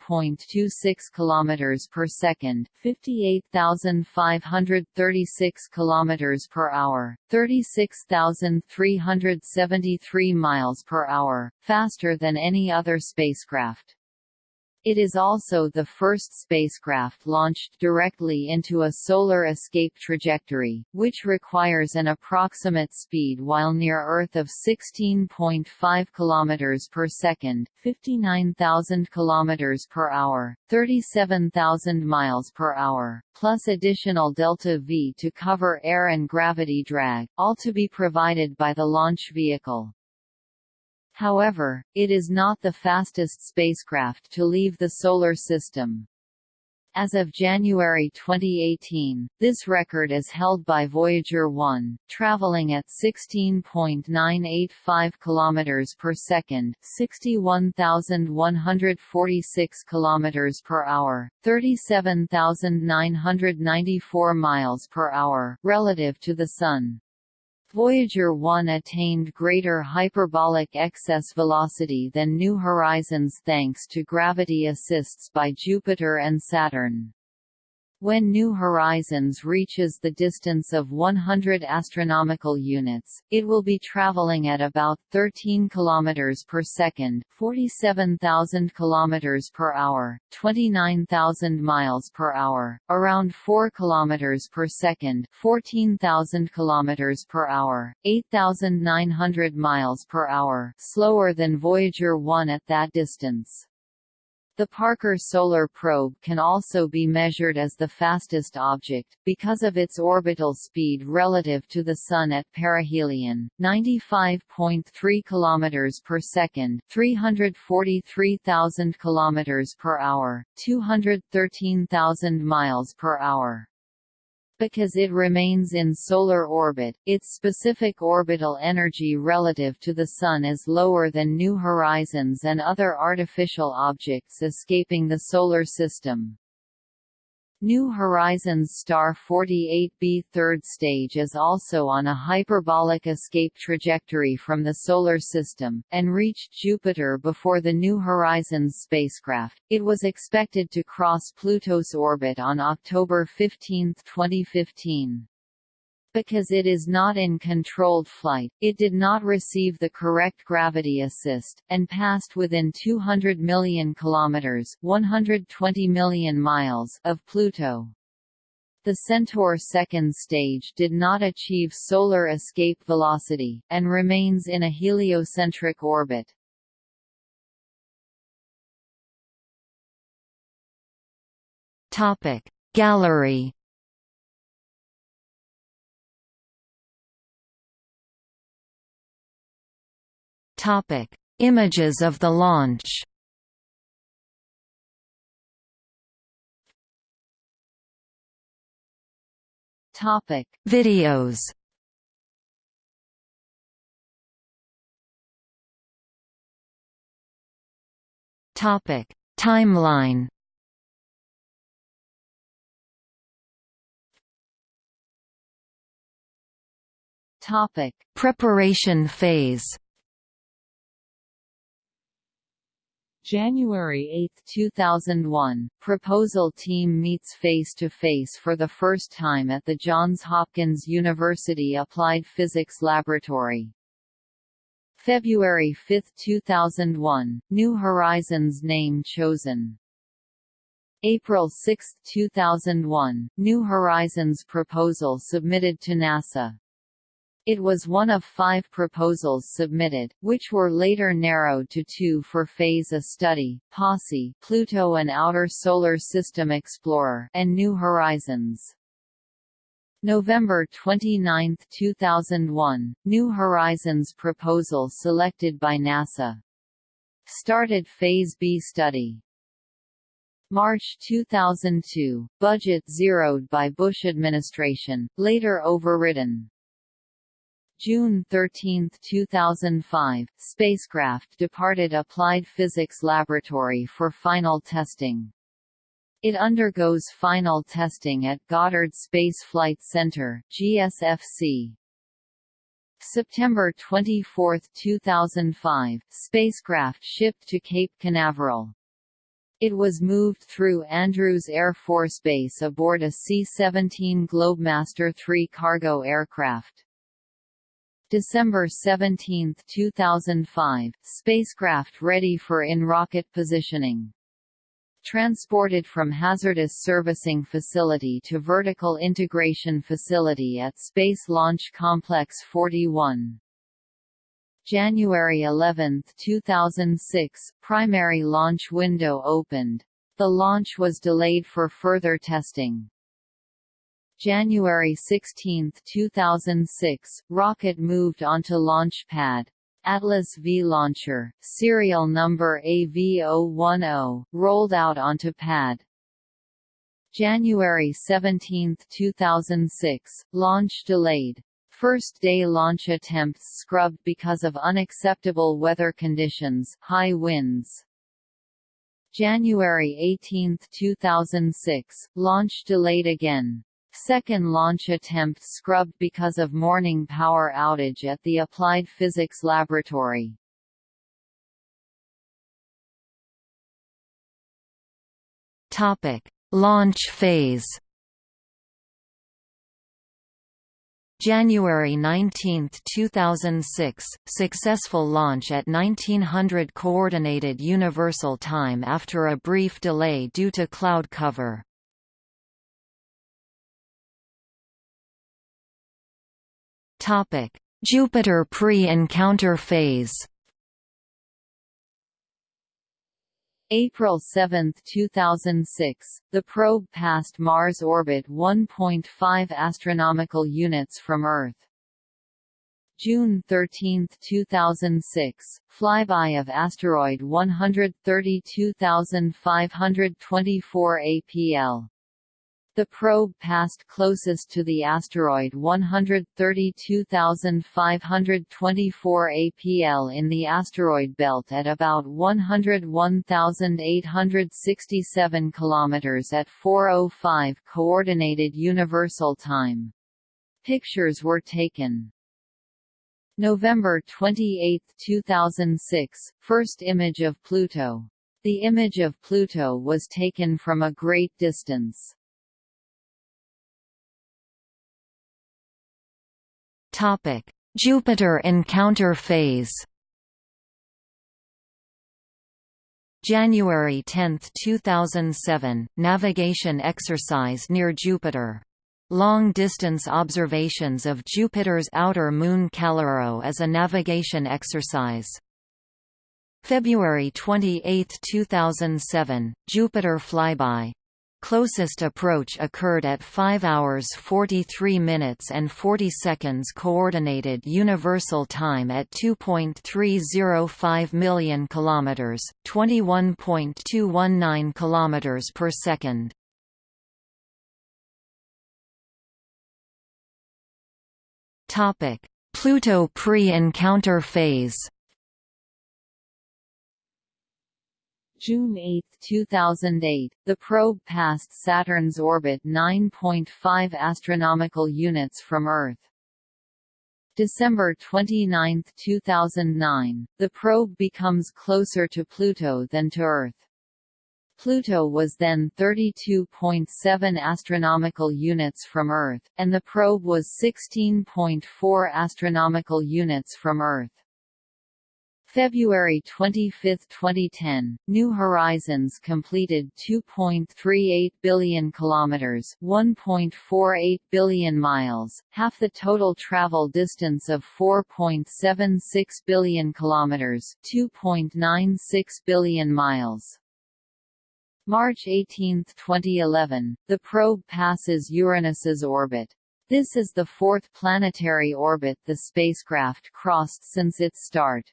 km per second, 58,536 km per hour, 36,373 miles per hour, faster than any other spacecraft. It is also the first spacecraft launched directly into a solar escape trajectory, which requires an approximate speed while near Earth of 16.5 km per second, 59,000 km per hour, 37,000 miles per hour, plus additional delta V to cover air and gravity drag, all to be provided by the launch vehicle. However, it is not the fastest spacecraft to leave the Solar System. As of January 2018, this record is held by Voyager 1, traveling at 16.985 km per second, 61,146 km per hour, 37,994 miles per hour, relative to the Sun. Voyager 1 attained greater hyperbolic excess velocity than New Horizons thanks to gravity assists by Jupiter and Saturn. When New Horizons reaches the distance of 100 astronomical units, it will be traveling at about 13 km per second, 47,000 km per hour, 29,000 miles per hour, around 4 km per second, 14,000 km per hour, 8,900 miles per hour, slower than Voyager 1 at that distance. The Parker Solar Probe can also be measured as the fastest object, because of its orbital speed relative to the Sun at perihelion, 95.3 km per second, 343,000 km per hour, 213,000 miles per hour. Because it remains in solar orbit, its specific orbital energy relative to the Sun is lower than New Horizons and other artificial objects escaping the Solar System. New Horizons Star 48b third stage is also on a hyperbolic escape trajectory from the Solar System, and reached Jupiter before the New Horizons spacecraft. It was expected to cross Pluto's orbit on October 15, 2015. Because it is not in controlled flight, it did not receive the correct gravity assist, and passed within 200 million kilometers (120 million miles) of Pluto. The Centaur second stage did not achieve solar escape velocity, and remains in a heliocentric orbit. Gallery Topic: Images of the launch. Topic: Videos. Topic: Timeline. Topic: Preparation phase. January 8, 2001, proposal team meets face-to-face -face for the first time at the Johns Hopkins University Applied Physics Laboratory. February 5, 2001, New Horizons name chosen. April 6, 2001, New Horizons proposal submitted to NASA. It was one of five proposals submitted, which were later narrowed to two for Phase A study, POSSE Pluto and Outer Solar System Explorer and New Horizons. November 29, 2001, New Horizons proposal selected by NASA. Started Phase B study. March 2002, budget zeroed by Bush administration, later overridden. June 13, 2005, spacecraft departed Applied Physics Laboratory for final testing. It undergoes final testing at Goddard Space Flight Center GSFC. September 24, 2005, spacecraft shipped to Cape Canaveral. It was moved through Andrews Air Force Base aboard a C-17 Globemaster III cargo aircraft. December 17, 2005, spacecraft ready for in-rocket positioning. Transported from Hazardous Servicing Facility to Vertical Integration Facility at Space Launch Complex 41. January 11, 2006, primary launch window opened. The launch was delayed for further testing. January 16, 2006, rocket moved onto launch pad. Atlas V launcher, serial number AV010, rolled out onto pad. January 17, 2006, launch delayed. First day launch attempts scrubbed because of unacceptable weather conditions high winds. January 18, 2006, launch delayed again. Second launch attempt scrubbed because of morning power outage at the Applied Physics Laboratory. Topic: Launch phase. January 19, 2006, successful launch at 1900 Coordinated Universal Time after a brief delay due to cloud cover. Topic: Jupiter pre-encounter phase. April 7, 2006, the probe passed Mars orbit 1.5 astronomical units from Earth. June 13, 2006, flyby of asteroid 132524 APL. The probe passed closest to the asteroid 132524 APL in the asteroid belt at about 101,867 km at 4:05 coordinated universal time. Pictures were taken. November 28, 2006, first image of Pluto. The image of Pluto was taken from a great distance. Jupiter encounter phase. January 10, 2007, navigation exercise near Jupiter. Long-distance observations of Jupiter's outer moon Callisto as a navigation exercise. February 28, 2007, Jupiter flyby. Closest approach occurred at 5 hours 43 minutes and 40 seconds coordinated universal time at 2.305 million kilometers, 21.219 kilometers per second. Topic: Pluto pre-encounter phase. June 8, 2008, the probe passed Saturn's orbit 9.5 astronomical units from Earth. December 29, 2009, the probe becomes closer to Pluto than to Earth. Pluto was then 32.7 astronomical units from Earth, and the probe was 16.4 astronomical units from Earth. February 25, 2010, New Horizons completed 2.38 billion kilometers, 1.48 billion miles, half the total travel distance of 4.76 billion kilometers, 2.96 billion miles. March 18, 2011, the probe passes Uranus's orbit. This is the fourth planetary orbit the spacecraft crossed since its start.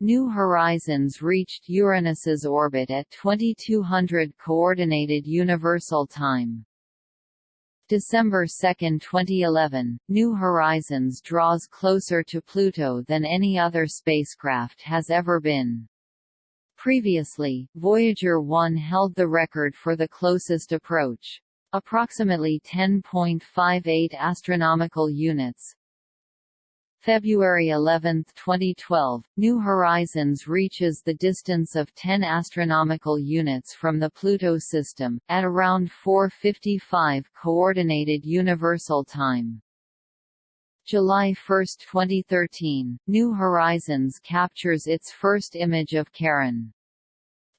New Horizons reached Uranus's orbit at 2200 Coordinated Universal Time. December 2, 2011, New Horizons draws closer to Pluto than any other spacecraft has ever been. Previously, Voyager 1 held the record for the closest approach. Approximately 10.58 astronomical units, February 11, 2012, New Horizons reaches the distance of 10 astronomical units from the Pluto system, at around 4.55 Coordinated Universal Time. July 1, 2013, New Horizons captures its first image of Charon.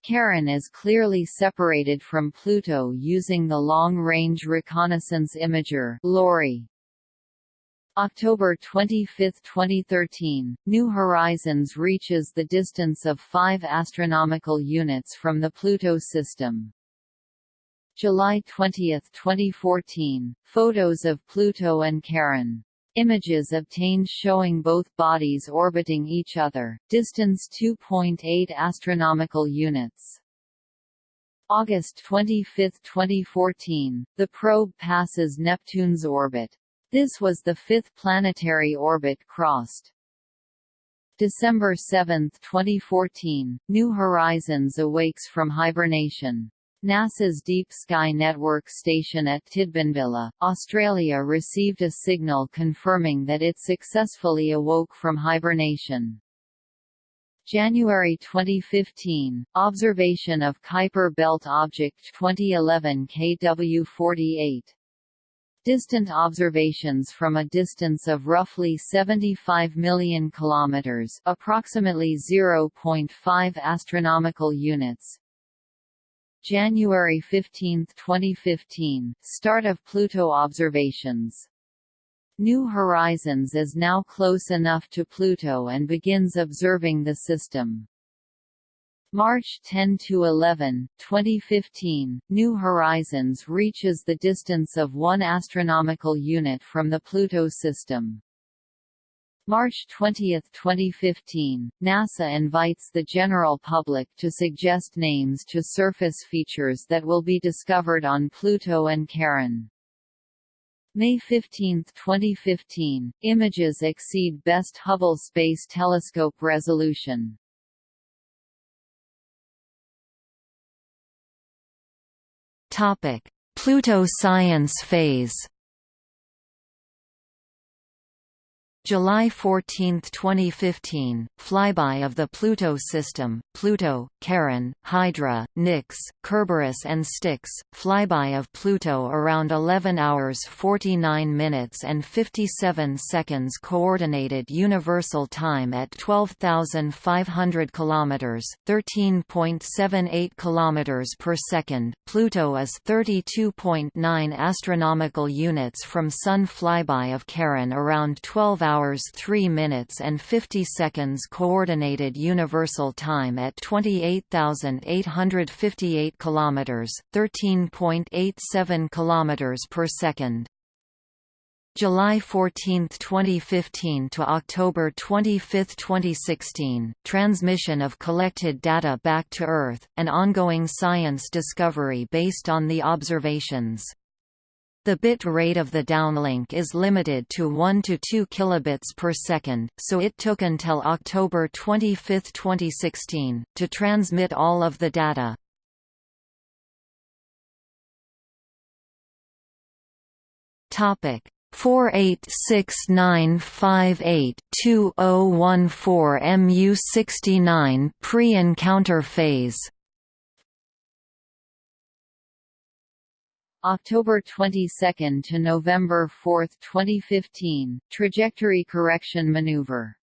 Charon is clearly separated from Pluto using the Long-Range Reconnaissance Imager LORRI. October 25, 2013, New Horizons reaches the distance of 5 astronomical units from the Pluto system. July 20, 2014, photos of Pluto and Charon. Images obtained showing both bodies orbiting each other, distance 2.8 astronomical units. August 25, 2014, the probe passes Neptune's orbit. This was the fifth planetary orbit crossed. December 7, 2014, New Horizons awakes from hibernation. NASA's Deep Sky Network station at Tidbinbilla, Australia received a signal confirming that it successfully awoke from hibernation. January 2015, observation of Kuiper Belt Object 2011 KW48 distant observations from a distance of roughly 75 million kilometers, approximately 0.5 astronomical units. January 15, 2015, start of Pluto observations. New Horizons is now close enough to Pluto and begins observing the system. March 10 to 11, 2015, New Horizons reaches the distance of 1 astronomical unit from the Pluto system. March 20, 2015, NASA invites the general public to suggest names to surface features that will be discovered on Pluto and Charon. May 15, 2015, images exceed best Hubble Space Telescope resolution. Pluto science phase July 14, 2015, flyby of the Pluto system, Pluto, Charon, Hydra, Nix, Kerberos and Styx, flyby of Pluto around 11 hours 49 minutes and 57 seconds Coordinated Universal Time at 12,500 km 13.78 km per second, Pluto is 32.9 astronomical units from Sun flyby of Charon around 12 hours hours 3 minutes and 50 seconds Coordinated Universal Time at 28,858 kilometers, 13.87 kilometers per second. July 14, 2015 to October 25, 2016, transmission of collected data back to Earth, an ongoing science discovery based on the observations. The bit rate of the downlink is limited to 1 to 2 kilobits per second, so it took until October 25, 2016, to transmit all of the data. Topic: 486958-2014 MU69 pre-encounter phase October 22 to November 4, 2015, trajectory correction maneuver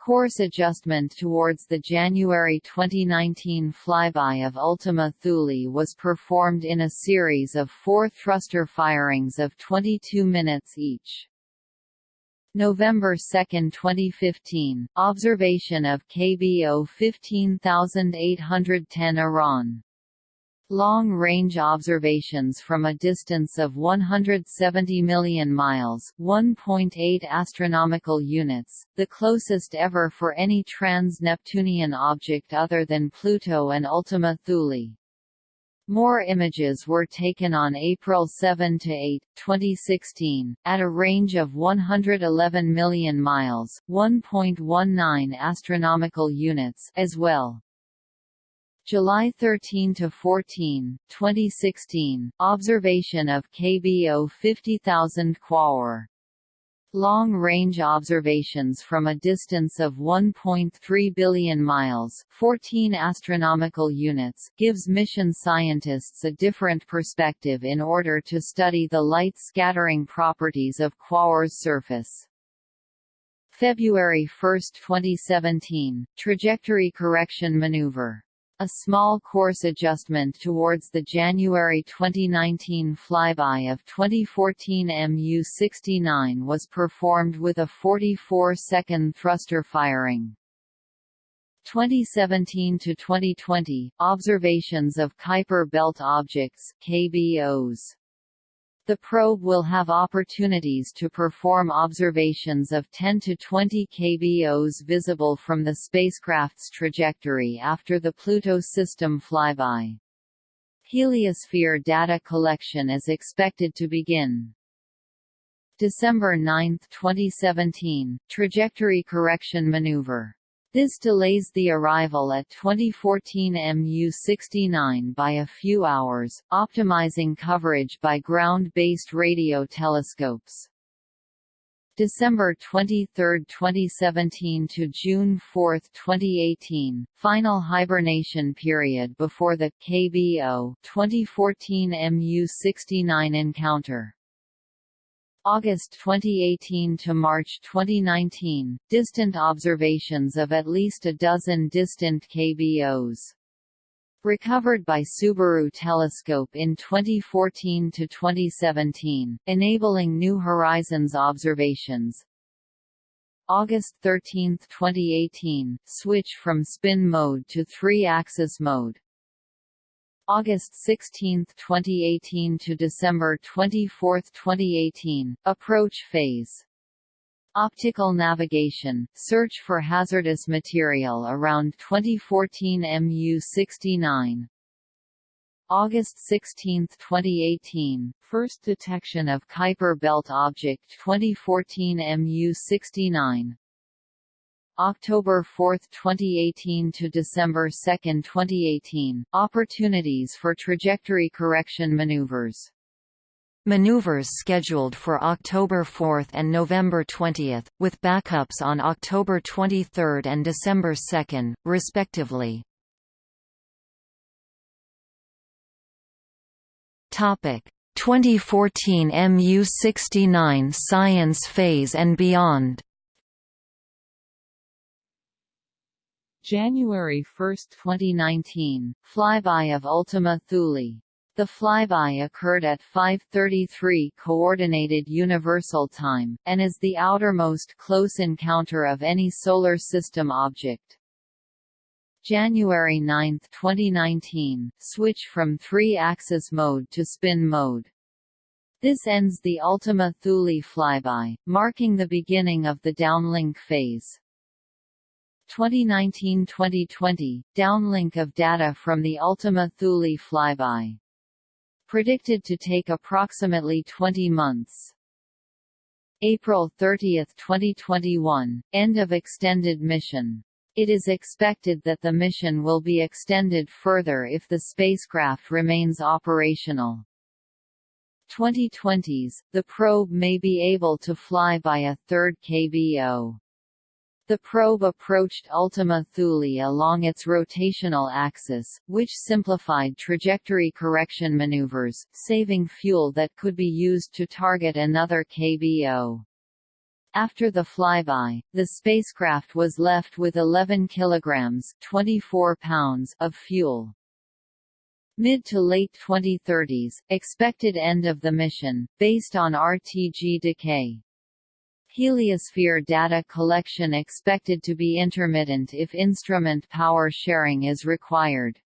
course adjustment towards the January 2019 flyby of Ultima Thule was performed in a series of four thruster firings of 22 minutes each. November 2, 2015, observation of KBO 15810 Arawn Long-range observations from a distance of 170 million miles (1.8 astronomical units), the closest ever for any trans-Neptunian object other than Pluto and Ultima Thule. More images were taken on April 7 to 8, 2016, at a range of 111 million miles (1.19 astronomical units) as well. July 13 to 14, 2016, observation of KBO 50000 Quaoar. Long-range observations from a distance of 1.3 billion miles 14 astronomical units gives mission scientists a different perspective in order to study the light scattering properties of Quaoar's surface. February 1, 2017, trajectory correction maneuver a small course adjustment towards the January 2019 flyby of 2014 MU-69 was performed with a 44-second thruster firing. 2017 to 2020 observations of Kuiper belt objects KBOs the probe will have opportunities to perform observations of 10 to 20 kBOs visible from the spacecraft's trajectory after the Pluto system flyby. Heliosphere data collection is expected to begin. December 9, 2017, trajectory correction maneuver this delays the arrival at 2014 MU-69 by a few hours, optimizing coverage by ground-based radio telescopes. December 23, 2017 to June 4, 2018, final hibernation period before the KBO 2014 MU-69 encounter. August 2018 to March 2019, distant observations of at least a dozen distant KBOs. Recovered by Subaru Telescope in 2014 to 2017, enabling New Horizons observations. August 13, 2018, switch from spin mode to three-axis mode. August 16, 2018 to December 24, 2018, approach phase. Optical navigation, search for hazardous material around 2014 MU-69. August 16, 2018, first detection of Kuiper belt object 2014 MU-69. October 4, 2018 to December 2, 2018, opportunities for trajectory correction maneuvers. Maneuvers scheduled for October 4 and November 20, with backups on October 23 and December 2, respectively. Topic 2014 MU69 Science Phase and Beyond January 1, 2019, flyby of Ultima Thule. The flyby occurred at 5.33 Coordinated Universal Time, and is the outermost close encounter of any Solar System object. January 9, 2019, switch from three-axis mode to spin mode. This ends the Ultima Thule flyby, marking the beginning of the downlink phase. 2019-2020, downlink of data from the Ultima Thule flyby. Predicted to take approximately 20 months. April 30, 2021, end of extended mission. It is expected that the mission will be extended further if the spacecraft remains operational. 2020s, the probe may be able to fly by a third KBO. The probe approached Ultima Thule along its rotational axis, which simplified trajectory correction maneuvers, saving fuel that could be used to target another KBO. After the flyby, the spacecraft was left with 11 kilograms 24 pounds of fuel. Mid to late 2030s, expected end of the mission, based on RTG decay. Heliosphere data collection expected to be intermittent if instrument power sharing is required.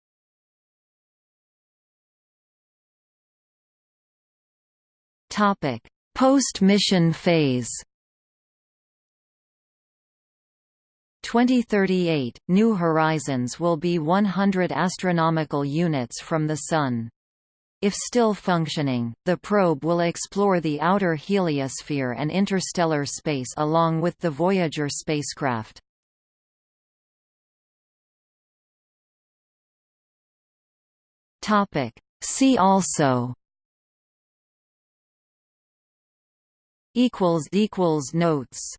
Post-mission phase. 2038, New Horizons will be 100 astronomical units from the Sun. If still functioning, the probe will explore the outer heliosphere and interstellar space along with the Voyager spacecraft. See also Notes